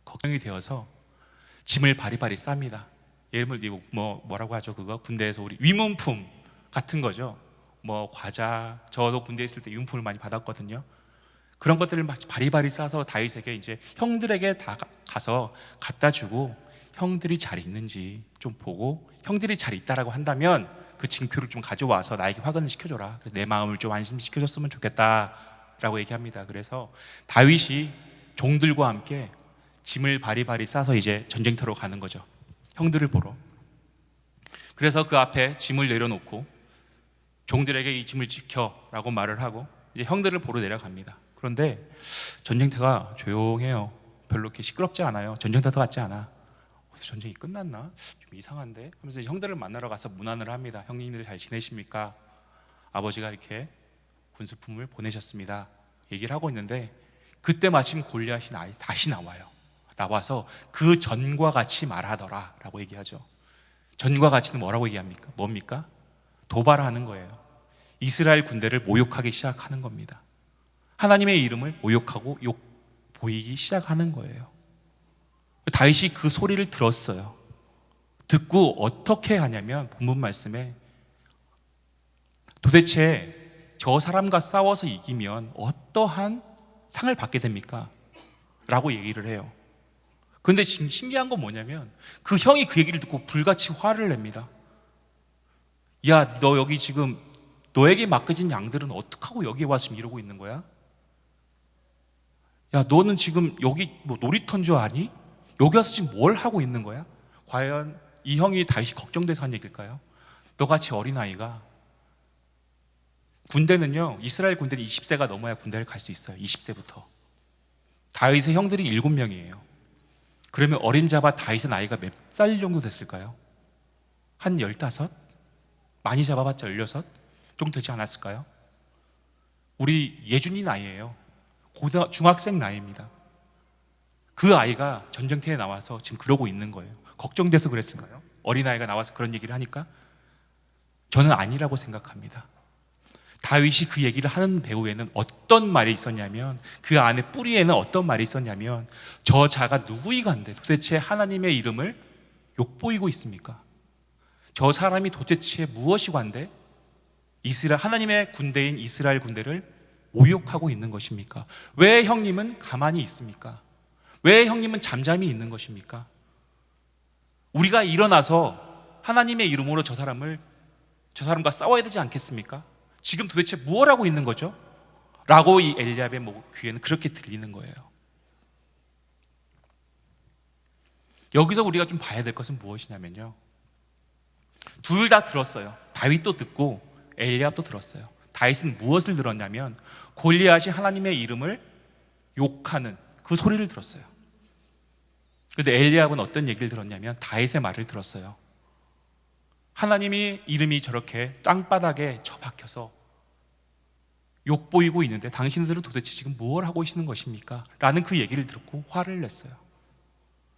걱정이 되어서 짐을 바리바리 쌉니다. 예를 들면 뭐 뭐라고 하죠? 그거 군대에서 우리 위문품 같은 거죠. 뭐 과자, 저도 군대 에 있을 때 위문품을 많이 받았거든요. 그런 것들을 막 바리바리 싸서 다윗에게 이제 형들에게 다 가- 가서 갖다 주고 형들이 잘 있는지 좀 보고 형들이 잘 있다라고 한다면 그 징표를 좀 가져와서 나에게 확인을 시켜줘라. 내 마음을 좀 안심시켜줬으면 좋겠다라고 얘기합니다. 그래서 다윗이 종들과 함께 짐을 바리바리 싸서 이제 전쟁터로 가는 거죠. 형들을 보러. 그래서 그 앞에 짐을 내려놓고 종들에게 이 짐을 지켜라고 말을 하고 이제 형들을 보러 내려갑니다. 그런데 전쟁터가 조용해요. 별로 이렇게 시끄럽지 않아요. 전쟁터 같지 않아. 그래서 전쟁이 끝났나? 좀 이상한데? 하면서 형들을 만나러 가서 문안을 합니다. 형님들 잘 지내십니까? 아버지가 이렇게 군수품을 보내셨습니다. 얘기를 하고 있는데 그때 마침 골리앗이 나- 다시 나와요. 나와서 그 전과 같이 말하더라 라고 얘기하죠. 전과 같이는 뭐라고 얘기합니까? 뭡니까? 도발하는 거예요. 이스라엘 군대를 모욕하기 시작하는 겁니다. 하나님의 이름을 모욕하고 욕 보이기 시작하는 거예요. 다윗이 그 소리를 들었어요. 듣고 어떻게 하냐면 본문 말씀에 도대체 저 사람과 싸워서 이기면 어떠한 상을 받게 됩니까? 라고 얘기를 해요. 근데 신기한 건 뭐냐면 그 형이 그 얘기를 듣고 불같이 화를 냅니다. 야, 너 여기 지금 너에게 맡겨진 양들은 어떡하고 여기에 와서 지금 이러고 있는 거야? 야, 너는 지금 여기 뭐 놀이터인 줄 아니? 여기 와서 지금 뭘 하고 있는 거야? 과연 이 형이 다시 걱정돼서 한 얘기일까요? 너같이 어린아이가 군대는요, 이스라엘 군대는 20세가 넘어야 군대를 갈 수 있어요. 20세부터. 다윗의 형들이 7명이에요. 그러면 어린 자바 다윗의 나이가 몇 살 정도 됐을까요? 한 15? 많이 잡아봤자 16? 정도 되지 않았을까요? 우리 예준이 나이예요. 고등 중학생 나이입니다. 그 아이가 전쟁터에 나와서 지금 그러고 있는 거예요. 걱정돼서 그랬을까요? 어린아이가 나와서 그런 얘기를 하니까 저는 아니라고 생각합니다. 다윗이 그 얘기를 하는 배후에는 어떤 말이 있었냐면 그 안에 뿌리에는 어떤 말이 있었냐면 저 자가 누구이간데 도대체 하나님의 이름을 욕보이고 있습니까? 저 사람이 도대체 무엇이 관데 이스라엘 하나님의 군대인 이스라엘 군대를 모욕하고 있는 것입니까? 왜 형님은 가만히 있습니까? 왜 형님은 잠잠히 있는 것입니까? 우리가 일어나서 하나님의 이름으로 저 사람을 저 사람과 싸워야 되지 않겠습니까? 지금 도대체 무엇 하고 있는 거죠? 라고 이 엘리압의 목- 귀에는 그렇게 들리는 거예요. 여기서 우리가 좀 봐야 될 것은 무엇이냐면요. 둘 다 들었어요. 다윗도 듣고 엘리압도 들었어요. 다윗은 무엇을 들었냐면 골리앗이 하나님의 이름을 욕하는 그 소리를 들었어요. 근데 엘리압은 어떤 얘기를 들었냐면 다윗의 말을 들었어요. 하나님이 이름이 저렇게 땅바닥에 처박혀서 욕 보이고 있는데 당신들은 도대체 지금 무엇을 하고 계시는 것입니까? 라는 그 얘기를 듣고 화를 냈어요.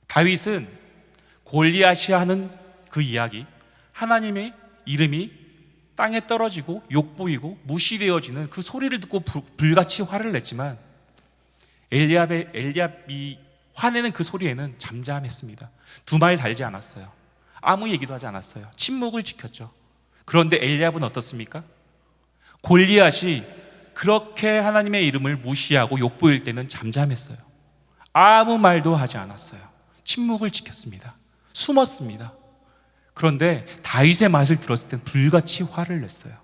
다윗은 골리앗이 하는 그 이야기, 하나님의 이름이 땅에 떨어지고 욕 보이고 무시되어지는 그 소리를 듣고 불- 불같이 화를 냈지만 엘리압의 엘리압이 화내는 그 소리에는 잠잠했습니다. 두 말 달지 않았어요. 아무 얘기도 하지 않았어요. 침묵을 지켰죠. 그런데 엘리압은 어떻습니까? 골리앗이 그렇게 하나님의 이름을 무시하고 욕보일 때는 잠잠했어요. 아무 말도 하지 않았어요. 침묵을 지켰습니다. 숨었습니다. 그런데 다윗의 맛을 들었을 땐 불같이 화를 냈어요.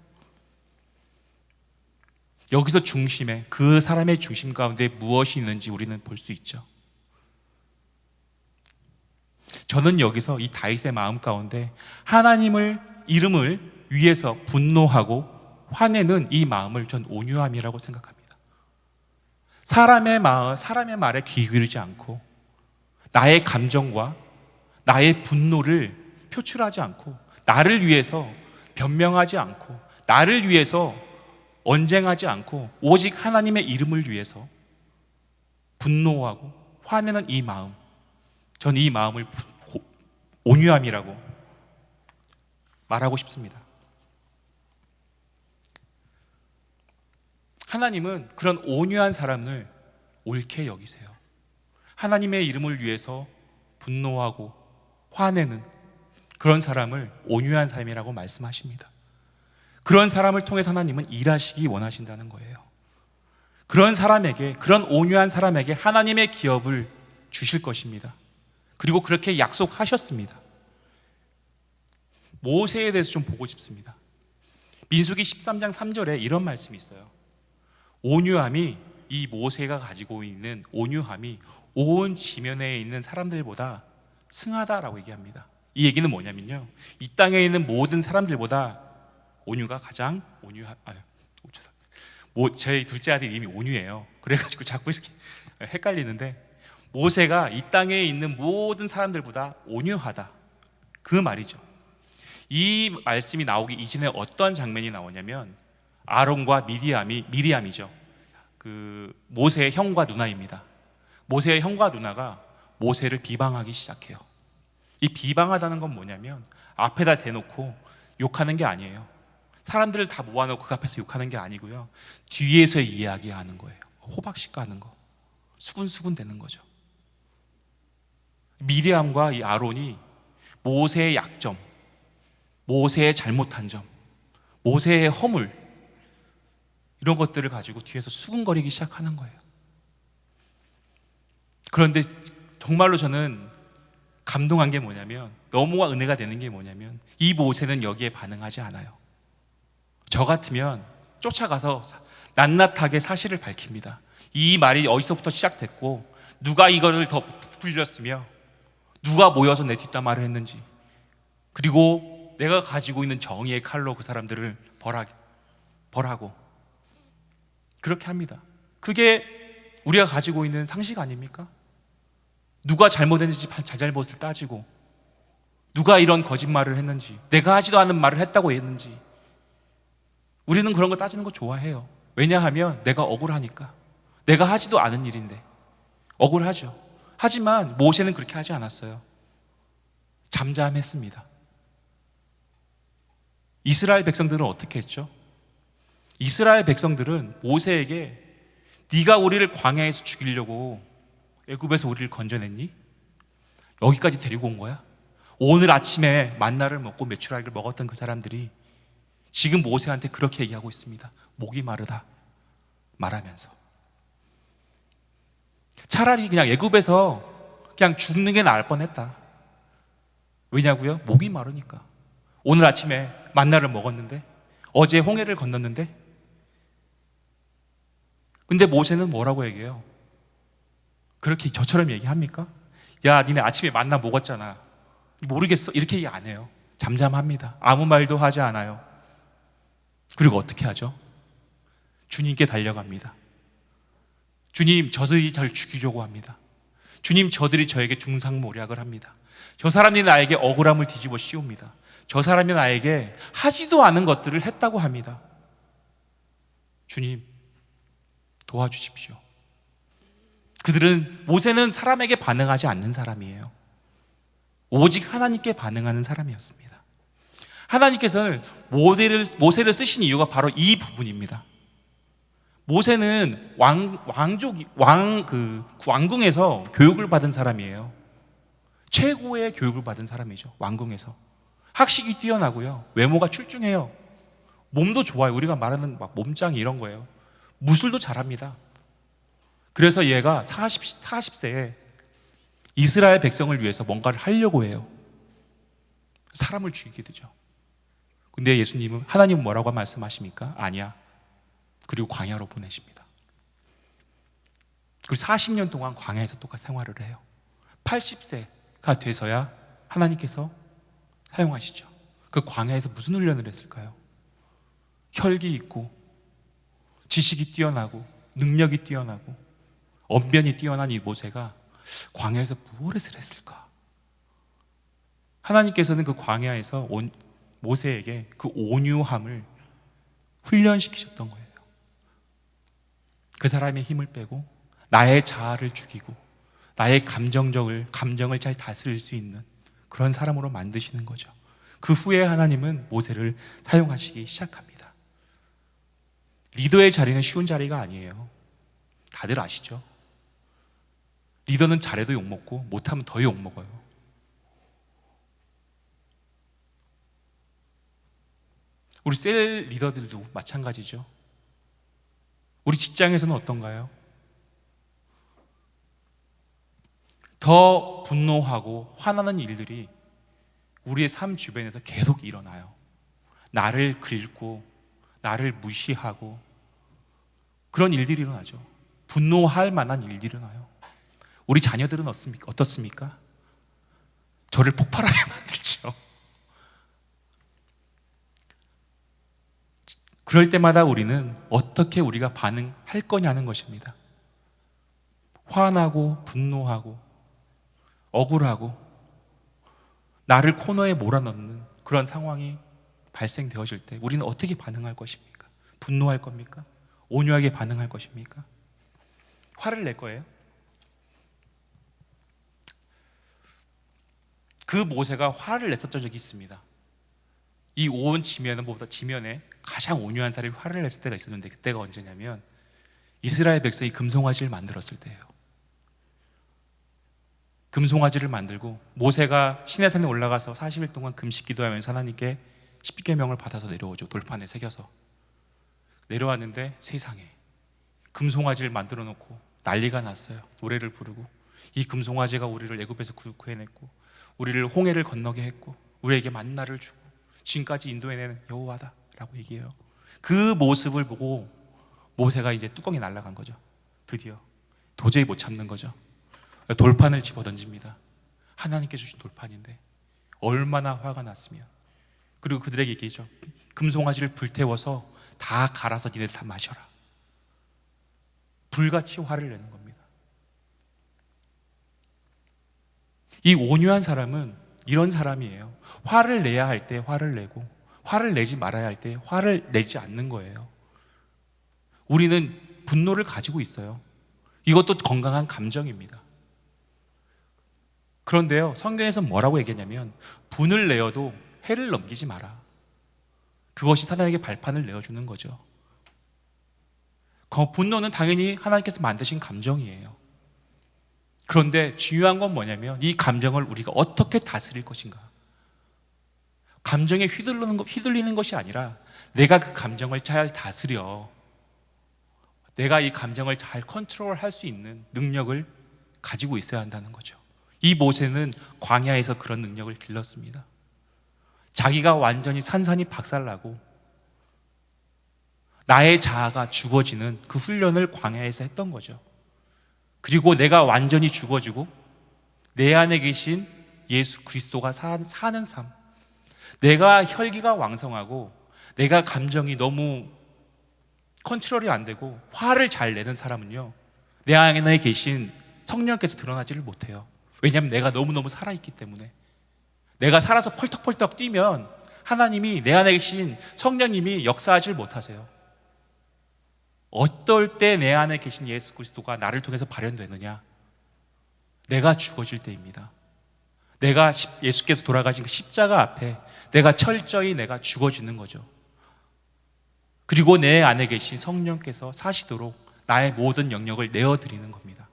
여기서 중심에 그 사람의 중심 가운데 무엇이 있는지 우리는 볼 수 있죠. 저는 여기서 이 다윗의 마음 가운데 하나님을 이름을 위해서 분노하고 화내는 이 마음을 전 온유함이라고 생각합니다. 사람의 마음, 사람의 말에 귀 기울이지 않고 나의 감정과 나의 분노를 표출하지 않고 나를 위해서 변명하지 않고 나를 위해서 언쟁하지 않고 오직 하나님의 이름을 위해서 분노하고 화내는 이 마음 전 이 마음을 고- 온유함이라고 말하고 싶습니다. 하나님은 그런 온유한 사람을 옳게 여기세요. 하나님의 이름을 위해서 분노하고 화내는 그런 사람을 온유한 삶이라고 말씀하십니다. 그런 사람을 통해서 하나님은 일하시기 원하신다는 거예요. 그런 사람에게, 그런 온유한 사람에게 하나님의 기업을 주실 것입니다. 그리고 그렇게 약속하셨습니다. 모세에 대해서 좀 보고 싶습니다. 민수기 13장 3절에 이런 말씀이 있어요. 온유함이 이 모세가 가지고 있는 온유함이 온 지면에 있는 사람들보다 승하다라고 얘기합니다. 이 얘기는 뭐냐면요. 이 땅에 있는 모든 사람들보다 온유가 가장 온유하 아. 뭐, 제 둘째 아들 이름이 온유예요. 그래가지고 (laughs) 자꾸 이렇게 헷갈리는데 모세가 이 땅에 있는 모든 사람들보다 온유하다. 그 말이죠. 이 말씀이 나오기 이전에 어떤 장면이 나오냐면 아론과 미디암이 미리암이죠. 그 모세의 형과 누나입니다. 모세의 형과 누나가 모세를 비방하기 시작해요. 이 비방하다는 건 뭐냐면 앞에다 대놓고 욕하는 게 아니에요. 사람들을 다 모아놓고 그 앞에서 욕하는 게 아니고요. 뒤에서 이야기하는 거예요. 호박식 가는 거. 수군수군 되는 거죠. 미리암과 이 아론이 모세의 약점, 모세의 잘못한 점, 모세의 허물 이런 것들을 가지고 뒤에서 수군거리기 시작하는 거예요. 그런데 정말로 저는 감동한 게 뭐냐면 너무나 은혜가 되는 게 뭐냐면 이 모세는 여기에 반응하지 않아요. 저 같으면 쫓아가서 낱낱하게 사실을 밝힙니다. 이 말이 어디서부터 시작됐고 누가 이거를 더 불렸으며 누가 모여서 내 뒷담화를 했는지 그리고 내가 가지고 있는 정의의 칼로 그 사람들을 벌하, 벌하고 그렇게 합니다. 그게 우리가 가지고 있는 상식 아닙니까? 누가 잘못했는지 잘잘못을 따지고 누가 이런 거짓말을 했는지 내가 하지도 않은 말을 했다고 했는지 우리는 그런 거 따지는 거 좋아해요. 왜냐하면 내가 억울하니까 내가 하지도 않은 일인데 억울하죠. 하지만 모세는 그렇게 하지 않았어요. 잠잠했습니다. 이스라엘 백성들은 어떻게 했죠? 이스라엘 백성들은 모세에게 네가 우리를 광야에서 죽이려고 애굽에서 우리를 건져냈니? 여기까지 데리고 온 거야? 오늘 아침에 만나를 먹고 메추라기를 먹었던 그 사람들이 지금 모세한테 그렇게 얘기하고 있습니다. 목이 마르다 말하면서 차라리 그냥 애굽에서 그냥 죽는 게 나을 뻔했다. 왜냐고요? 목이 마르니까. 오늘 아침에 만나를 먹었는데 어제 홍해를 건넜는데 근데 모세는 뭐라고 얘기해요? 그렇게 저처럼 얘기합니까? 야, 니네 아침에 만나 먹었잖아. 모르겠어. 이렇게 얘기 안 해요. 잠잠합니다. 아무 말도 하지 않아요. 그리고 어떻게 하죠? 주님께 달려갑니다. 주님, 저들이 절 죽이려고 합니다. 주님, 저들이 저에게 중상모략을 합니다. 저 사람이 나에게 억울함을 뒤집어 씌웁니다. 저 사람이 나에게 하지도 않은 것들을 했다고 합니다. 주님, 도와주십시오. 그들은 모세는 사람에게 반응하지 않는 사람이에요. 오직 하나님께 반응하는 사람이었습니다. 하나님께서는 모세를, 모세를 쓰신 이유가 바로 이 부분입니다. 모세는 왕, 왕족, 왕, 그, 왕궁에서 교육을 받은 사람이에요. 최고의 교육을 받은 사람이죠. 왕궁에서. 학식이 뛰어나고요. 외모가 출중해요. 몸도 좋아요. 우리가 말하는 막 몸짱 이런 거예요. 무술도 잘합니다. 그래서 얘가 40, 40세에 이스라엘 백성을 위해서 뭔가를 하려고 해요. 사람을 죽이게 되죠. 근데 예수님은 하나님은 뭐라고 말씀하십니까? 아니야. 그리고 광야로 보내십니다. 그 40년 동안 광야에서 똑같이 생활을 해요. 80세가 돼서야 하나님께서 사용하시죠. 그 광야에서 무슨 훈련을 했을까요? 혈기 있고 지식이 뛰어나고 능력이 뛰어나고 언변이 뛰어난 이 모세가 광야에서 무엇을 했을까? 하나님께서는 그 광야에서 온 모세에게 그 온유함을 훈련시키셨던 거예요. 그 사람의 힘을 빼고 나의 자아를 죽이고 나의 감정적을 감정을 잘 다스릴 수 있는 그런 사람으로 만드시는 거죠. 그 후에 하나님은 모세를 사용하시기 시작합니다. 리더의 자리는 쉬운 자리가 아니에요. 다들 아시죠? 리더는 잘해도 욕먹고 못하면 더 욕먹어요. 우리 셀 리더들도 마찬가지죠. 우리 직장에서는 어떤가요? 더 분노하고 화나는 일들이 우리의 삶 주변에서 계속 일어나요. 나를 긁고, 나를 무시하고, 그런 일들이 일어나죠. 분노할 만한 일들이 일어나요. 우리 자녀들은 어떻습니까? 어떻습니까? 저를 폭발하게 (laughs) 만들죠. 그럴 때마다 우리는 어떻게 우리가 반응할 거냐는 것입니다. 화나고 분노하고 억울하고 나를 코너에 몰아넣는 그런 상황이 발생되어질 때 우리는 어떻게 반응할 것입니까? 분노할 겁니까? 온유하게 반응할 것입니까? 화를 낼 거예요? 그 모세가 화를 냈었던 적이 있습니다. 이 온 지면은 보다 지면에 가장 온유한 사람이 화를 냈을 때가 있었는데 그때가 언제냐면 이스라엘 백성이 금송아지를 만들었을 때예요. 금송아지를 만들고 모세가 시내산에 올라가서 40일 동안 금식 기도하면서 하나님께 십계명을 받아서 내려오죠. 돌판에 새겨서 내려왔는데 세상에 금송아지를 만들어 놓고 난리가 났어요. 노래를 부르고 이 금송아지가 우리를 애굽에서 구- 구해냈고 우리를 홍해를 건너게 했고 우리에게 만나를 주고 지금까지 인도해내는 여호와다 라고 얘기해요. 그 모습을 보고 모세가 이제 뚜껑이 날아간 거죠. 드디어 도저히 못 참는 거죠. 돌판을 집어 던집니다. 하나님께 주신 돌판인데 얼마나 화가 났으면 그리고 그들에게 얘기죠. 금송아지를 불태워서 다 갈아서 니네 다 마셔라. 불같이 화를 내는 겁니다. 이 온유한 사람은 이런 사람이에요. 화를 내야 할 때 화를 내고 화를 내지 말아야 할 때 화를 내지 않는 거예요. 우리는 분노를 가지고 있어요. 이것도 건강한 감정입니다. 그런데요, 성경에서 뭐라고 얘기했냐면 분을 내어도 해를 넘기지 마라. 그것이 사단에게 발판을 내어주는 거죠. 그 분노는 당연히 하나님께서 만드신 감정이에요. 그런데 중요한 건 뭐냐면 이 감정을 우리가 어떻게 다스릴 것인가. 감정에 휘둘리는, 것, 휘둘리는 것이 아니라 내가 그 감정을 잘 다스려. 내가 이 감정을 잘 컨트롤 할 수 있는 능력을 가지고 있어야 한다는 거죠. 이 모세는 광야에서 그런 능력을 길렀습니다. 자기가 완전히 산산이 박살나고 나의 자아가 죽어지는 그 훈련을 광야에서 했던 거죠. 그리고 내가 완전히 죽어지고 내 안에 계신 예수 그리스도가 사, 사는 삶. 내가 혈기가 왕성하고 내가 감정이 너무 컨트롤이 안 되고 화를 잘 내는 사람은요. 내 안에 계신 성령께서 드러나지를 못해요. 왜냐하면 내가 너무너무 살아있기 때문에 내가 살아서 펄떡펄떡 뛰면 하나님이 내 안에 계신 성령님이 역사하지 못하세요. 어떨 때 내 안에 계신 예수 그리스도가 나를 통해서 발현되느냐? 내가 죽어질 때입니다. 내가 십- 예수께서 돌아가신 그 십자가 앞에 내가 철저히 내가 죽어지는 거죠. 그리고 내 안에 계신 성령께서 사시도록 나의 모든 영역을 내어드리는 겁니다.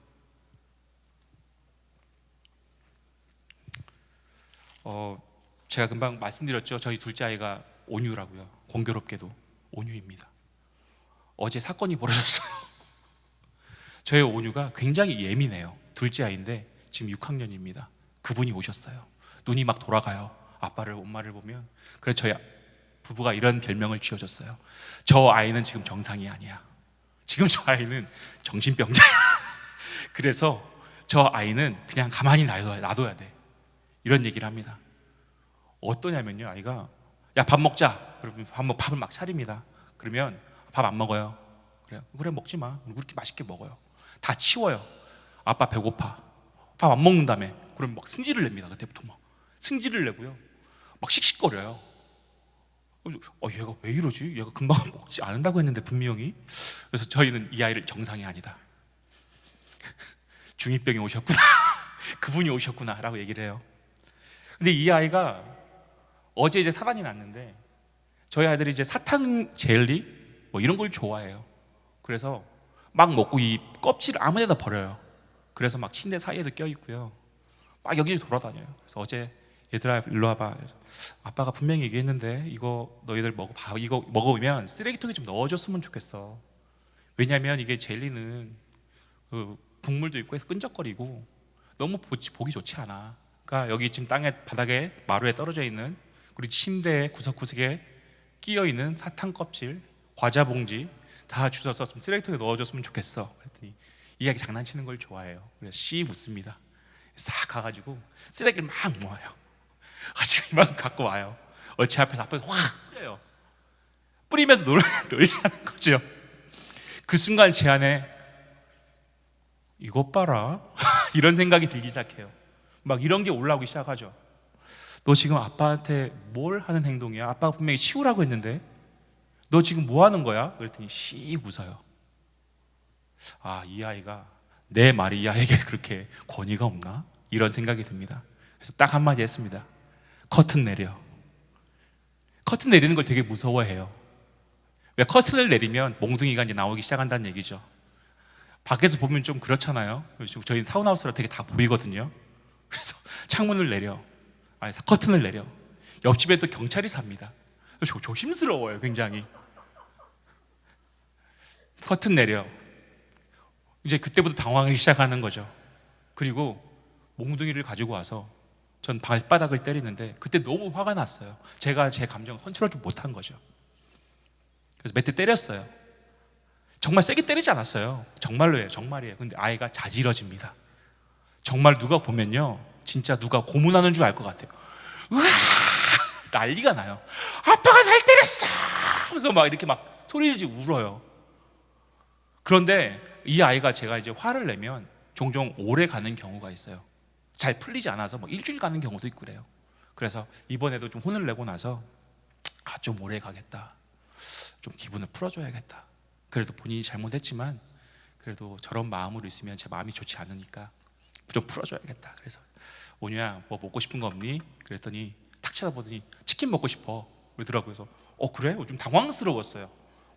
어, 제가 금방 말씀드렸죠. 저희 둘째 아이가 온유라고요. 공교롭게도 온유입니다. 어제 사건이 벌어졌어요. (laughs) 저의 온유가 굉장히 예민해요. 둘째 아이인데 지금 6학년입니다. 그분이 오셨어요. 눈이 막 돌아가요. 아빠를 엄마를 보면 그래서 저희 부부가 이런 별명을 지어줬어요. 저 아이는 지금 정상이 아니야. 지금 저 아이는 정신병자야. (laughs) 그래서 저 아이는 그냥 가만히 놔둬야, 놔둬야 돼. 이런 얘기를 합니다. 어떠냐면요, 아이가 야 밥 먹자. 그러면 밥을 막 차립니다. 그러면 밥 안 먹어요. 그래 그래 먹지 마. 왜 그렇게 맛있게 먹어요. 다 치워요. 아빠 배고파. 밥 안 먹는다며. 그럼 막 승질을 냅니다. 그때부터 막 승질을 내고요. 막 씩씩거려요. 어, 얘가 왜 이러지? 얘가 금방 (laughs) 먹지 않는다고 했는데 분명히. 그래서 저희는 이 아이를 정상이 아니다. (laughs) 중이병이 오셨구나. (laughs) 그분이 오셨구나라고 얘기를 해요. 근데 이 아이가 어제 이제 사단이 났는데 저희 아이들이 이제 사탕 젤리 뭐 이런 걸 좋아해요. 그래서 막 먹고 이 껍질을 아무 데나 버려요. 그래서 막 침대 사이에도 껴 있고요. 막 여기저기 돌아다녀요. 그래서 어제 얘들아 일로 와봐. 아빠가 분명히 얘기했는데 이거 너희들 먹어봐. 이거 먹으면 쓰레기통에 좀 넣어줬으면 좋겠어. 왜냐하면 이게 젤리는 그 국물도 있고 해서 끈적거리고 너무 보기 좋지 않아. 그러니까 여기 지금 땅에 바닥에 마루에 떨어져 있는 우리 침대 구석구석에 끼어 있는 사탕 껍질, 과자 봉지 다 주워서 좀 쓰레기통에 넣어줬으면 좋겠어. 그랬더니 이야기 장난치는 걸 좋아해요. 그래서 씨 웃습니다. 싹 가가지고 쓰레기를 막 모아요. 가지고 이만 갖고 와요. 어치 앞에 앞에서 확 뿌려요. 뿌리면서 놀, (laughs) 놀자는 거죠. 그 순간 제 안에 이것 봐라 (laughs) 이런 생각이 들기 시작해요. 막 이런 게 올라오기 시작하죠. 너 지금 아빠한테 뭘 하는 행동이야? 아빠가 분명히 치우라고 했는데 너 지금 뭐 하는 거야? 그랬더니 씩 웃어요. 아, 이 아이가 내 말이 이 아이에게 그렇게 권위가 없나? 이런 생각이 듭니다. 그래서 딱 한마디 했습니다. 커튼 내려. 커튼 내리는 걸 되게 무서워해요. 왜 커튼을 내리면 몽둥이가 이제 나오기 시작한다는 얘기죠. 밖에서 보면 좀 그렇잖아요. 저희 타운하우스라 되게 다 보이거든요. 그래서 창문을 내려, 아니 커튼을 내려. 옆집에 또 경찰이 삽니다. 조, 조심스러워요, 굉장히. 커튼 내려. 이제 그때부터 당황하기 시작하는 거죠. 그리고 몽둥이를 가지고 와서 전 발바닥을 때리는데 그때 너무 화가 났어요. 제가 제 감정을 컨트롤 못한 거죠. 그래서 몇 대 때렸어요. 정말 세게 때리지 않았어요. 정말로예요. 정말이에요. 근데 아이가 자지러집니다. 정말 누가 보면요. 진짜 누가 고문하는 줄 알 것 같아요. 으아! 난리가 나요. 아빠가 날 때렸어! 그래서 막 이렇게 막 소리를 지르고 울어요. 그런데 이 아이가 제가 이제 화를 내면 종종 오래 가는 경우가 있어요. 잘 풀리지 않아서 뭐 일주일 가는 경우도 있고 그래요. 그래서 이번에도 좀 혼을 내고 나서 아, 좀 오래 가겠다. 좀 기분을 풀어줘야겠다. 그래도 본인이 잘못했지만 그래도 저런 마음으로 있으면 제 마음이 좋지 않으니까 좀 풀어줘야겠다. 그래서 오냐 뭐 먹고 싶은 거 없니? 그랬더니 탁 쳐다보더니 치킨 먹고 싶어 그러더라고요. 그래서 어 그래? 좀 당황스러웠어요.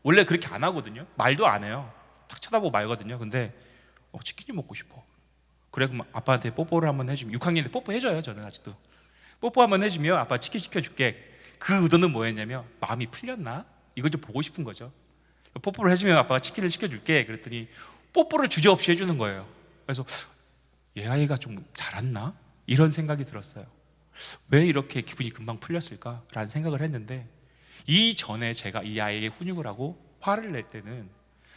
원래 그렇게 안 하거든요. 말도 안 해요. 탁 쳐다보고 말거든요. 근데 어, 치킨이 먹고 싶어. 그래 그럼 아빠한테 뽀뽀를 한번 해주면 6학년인데 뽀뽀 해줘요. 저는 아직도 뽀뽀 한번 해주면 아빠 치킨 시켜줄게. 그 의도는 뭐였냐면 마음이 풀렸나? 이걸 좀 보고 싶은 거죠. 뽀뽀를 해주면 아빠가 치킨을 시켜줄게. 그랬더니 뽀뽀를 주저없이 해주는 거예요. 그래서 얘 아이가 좀 잘았나? 이런 생각이 들었어요. 왜 이렇게 기분이 금방 풀렸을까 라는 생각을 했는데 이 전에 제가 이 아이에게 훈육을 하고 화를 낼 때는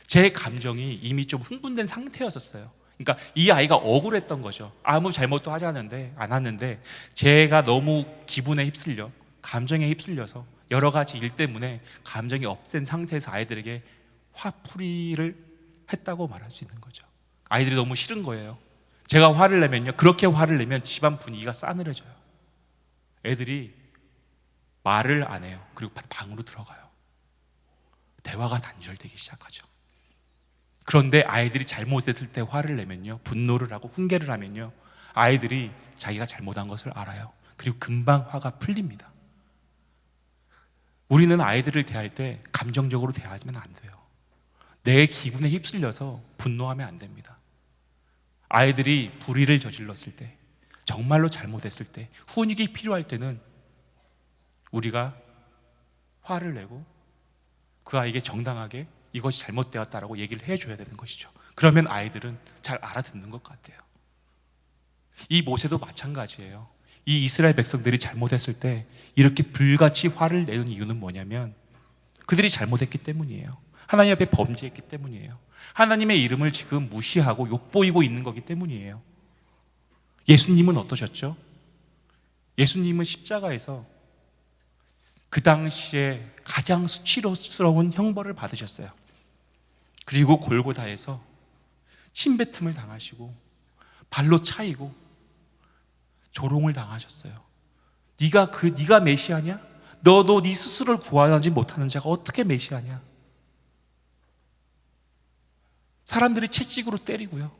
제 감정이 이미 좀 흥분된 상태였었어요. 그러니까 이 아이가 억울했던 거죠. 아무 잘못도 하지 않는데 안 하는데 제가 너무 기분에 휩쓸려 감정에 휩쓸려서 여러 가지 일 때문에 감정이 업된 상태에서 아이들에게 화풀이를 했다고 말할 수 있는 거죠. 아이들이 너무 싫은 거예요. 제가 화를 내면요. 그렇게 화를 내면 집안 분위기가 싸늘해져요. 애들이 말을 안 해요. 그리고 방으로 들어가요. 대화가 단절되기 시작하죠. 그런데 아이들이 잘못했을 때 화를 내면요. 분노를 하고 훈계를 하면요. 아이들이 자기가 잘못한 것을 알아요. 그리고 금방 화가 풀립니다. 우리는 아이들을 대할 때 감정적으로 대하면 안 돼요. 내 기분에 휩쓸려서 분노하면 안 됩니다. 아이들이 불의를 저질렀을 때, 정말로 잘못했을 때, 훈육이 필요할 때는 우리가 화를 내고 그 아이에게 정당하게 이것이 잘못되었다라고 얘기를 해줘야 되는 것이죠. 그러면 아이들은 잘 알아듣는 것 같아요. 이 모세도 마찬가지예요. 이 이스라엘 백성들이 잘못했을 때 이렇게 불같이 화를 내는 이유는 뭐냐면 그들이 잘못했기 때문이에요. 하나님 앞에 범죄했기 때문이에요. 하나님의 이름을 지금 무시하고 욕보이고 있는 거기 때문이에요. 예수님은 어떠셨죠? 예수님은 십자가에서 그 당시에 가장 수치스러운 형벌을 받으셨어요. 그리고 골고다에서 침뱉음을 당하시고 발로 차이고 조롱을 당하셨어요. 네가 그 네가 메시아냐? 너도 네 스스로를 구하지 못하는 자가 어떻게 메시아냐? 사람들이 채찍으로 때리고요.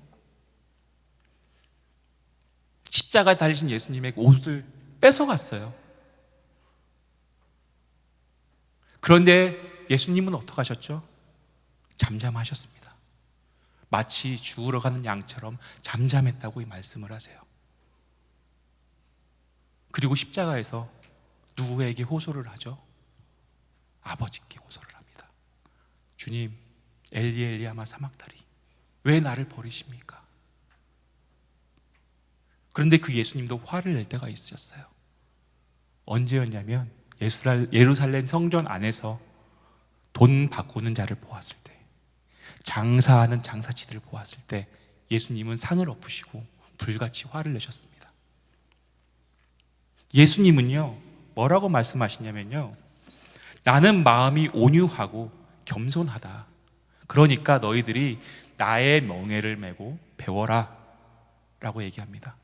십자가에 달리신 예수님의 옷을 뺏어갔어요. 그런데 예수님은 어떻게 하셨죠? 잠잠하셨습니다. 마치 죽으러 가는 양처럼 잠잠했다고 이 말씀을 하세요. 그리고 십자가에서 누구에게 호소를 하죠? 아버지께 호소를 합니다. 주님, 엘리 엘리아마 사막다리 왜 나를 버리십니까? 그런데 그 예수님도 화를 낼 때가 있으셨어요. 언제였냐면 예루살렘 성전 안에서 돈 바꾸는 자를 보았을 때, 장사하는 장사치들을 보았을 때 예수님은 상을 엎으시고 불같이 화를 내셨습니다. 예수님은요, 뭐라고 말씀하시냐면요, 나는 마음이 온유하고 겸손하다. 그러니까 너희들이 나의 멍에를 메고 배워라. 라고 얘기합니다.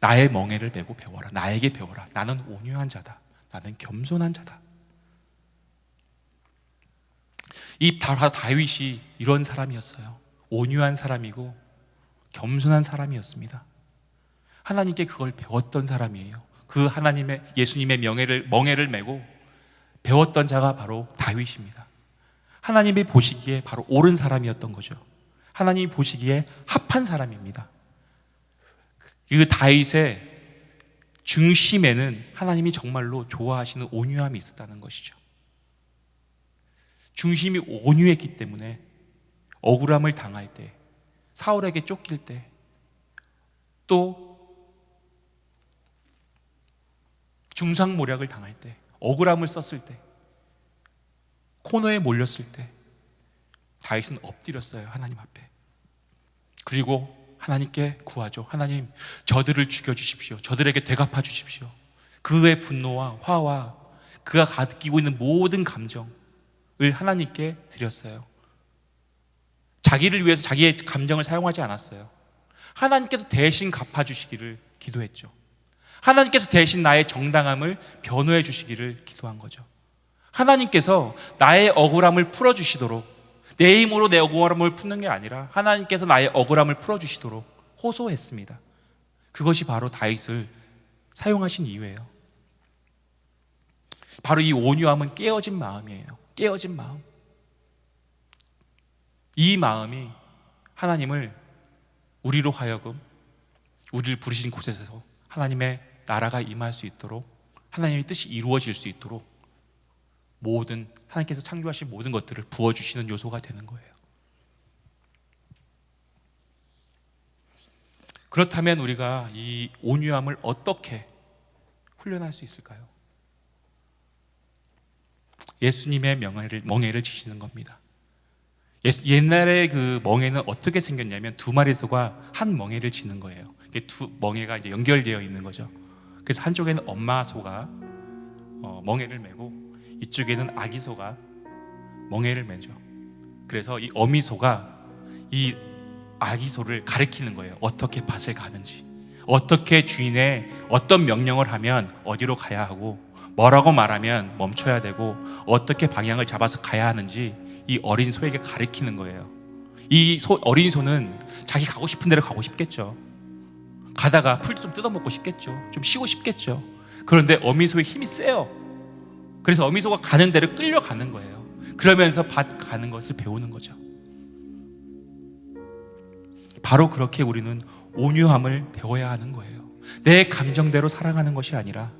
나의 멍에를 메고 배워라. 나에게 배워라. 나는 온유한 자다. 나는 겸손한 자다. 이 다- 다윗이 이런 사람이었어요. 온유한 사람이고 겸손한 사람이었습니다. 하나님께 그걸 배웠던 사람이에요. 그 하나님의 예수님의 명예를 멍에를 메고 배웠던 자가 바로 다윗입니다. 하나님이 보시기에 바로 옳은 사람이었던 거죠. 하나님이 보시기에 합한 사람입니다. 그 다윗의 중심에는 하나님이 정말로 좋아하시는 온유함이 있었다는 것이죠. 중심이 온유했기 때문에 억울함을 당할 때, 사울에게 쫓길 때, 또 중상모략을 당할 때, 억울함을 썼을 때, 코너에 몰렸을 때, 다윗은 엎드렸어요 하나님 앞에. 그리고 하나님께 구하죠. 하나님, 저들을 죽여 주십시오. 저들에게 대갚아 주십시오. 그의 분노와 화와 그가 가지고 있는 모든 감정을 하나님께 드렸어요. 자기를 위해서 자기의 감정을 사용하지 않았어요. 하나님께서 대신 갚아 주시기를 기도했죠. 하나님께서 대신 나의 정당함을 변호해 주시기를 기도한 거죠. 하나님께서 나의 억울함을 풀어 주시도록 내 힘으로 내 억울함을 푸는 게 아니라 하나님께서 나의 억울함을 풀어 주시도록 호소했습니다. 그것이 바로 다윗을 사용하신 이유예요. 바로 이 온유함은 깨어진 마음이에요. 깨어진 마음. 이 마음이 하나님을 우리로 하여금 우리를 부르신 곳에서 하나님의 나라가 임할 수 있도록 하나님의 뜻이 이루어질 수 있도록 모든 하나님께서 창조하신 모든 것들을 부어 주시는 요소가 되는 거예요. 그렇다면 우리가 이 온유함을 어떻게 훈련할 수 있을까요? 예수님의 명예를 멍에를 지시는 겁니다. 예- 옛날에 그 멍에는 어떻게 생겼냐면 두 마리 소가 한 멍에를 지는 거예요. 이게 두 멍에가 이제 연결되어 있는 거죠. 그래서 한쪽에는 엄마 소가 어, 멍에를 메고 이쪽에는 아기 소가 멍에를 매죠. 그래서 이 어미 소가 이 아기 소를 가리키는 거예요. 어떻게 밭을 가는지, 어떻게 주인의 어떤 명령을 하면 어디로 가야 하고, 뭐라고 말하면 멈춰야 되고, 어떻게 방향을 잡아서 가야 하는지 이 어린 소에게 가리키는 거예요. 이 소, 어린 소는 자기 가고 싶은 데로 가고 싶겠죠. 가다가 풀좀 뜯어먹고 싶겠죠. 좀 쉬고 싶겠죠. 그런데 어미 소의 힘이 세요. 그래서 어미 소가 가는 데로 끌려가는 거예요. 그러면서 밭 가는 것을 배우는 거죠. 바로 그렇게 우리는 온유함을 배워야 하는 거예요. 내 감정대로 살아가는 것이 아니라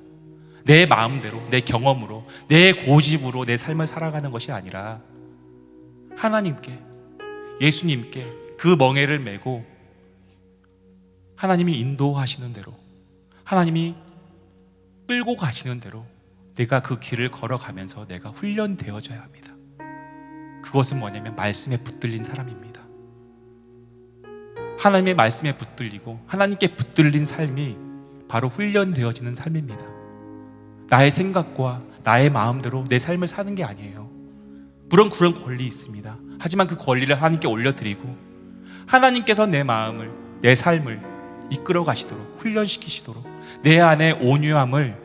내 마음대로, 내 경험으로, 내 고집으로 내 삶을 살아가는 것이 아니라 하나님께, 예수님께 그 멍에를 메고 하나님이 인도하시는 대로, 하나님이 끌고 가시는 대로 내가 그 길을 걸어가면서 내가 훈련되어져야 합니다. 그것은 뭐냐면 말씀에 붙들린 사람입니다. 하나님의 말씀에 붙들리고 하나님께 붙들린 삶이 바로 훈련되어지는 삶입니다. 나의 생각과 나의 마음대로 내 삶을 사는 게 아니에요. 물론 그런 권리 있습니다. 하지만 그 권리를 하나님께 올려드리고 하나님께서 내 마음을, 내 삶을 이끌어 가시도록 훈련시키시도록 내 안에 온유함을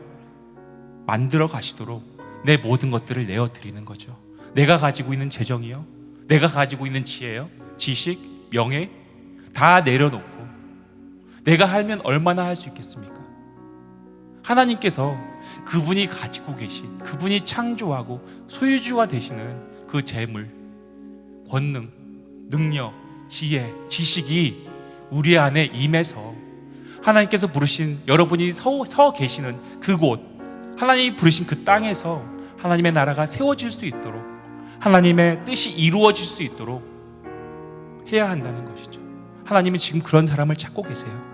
만들어 가시도록 내 모든 것들을 내어 드리는 거죠. 내가 가지고 있는 재정이요, 내가 가지고 있는 지혜요, 지식, 명예 다 내려놓고 내가 하면 얼마나 할 수 있겠습니까? 하나님께서 그분이 가지고 계신 그분이 창조하고 소유주가 되시는 그 재물, 권능, 능력, 지혜, 지식이 우리 안에 임해서 하나님께서 부르신 여러분이 서, 서 계시는 그곳, 하나님이 부르신 그 땅에서 하나님의 나라가 세워질 수 있도록 하나님의 뜻이 이루어질 수 있도록 해야 한다는 것이죠. 하나님은 지금 그런 사람을 찾고 계세요.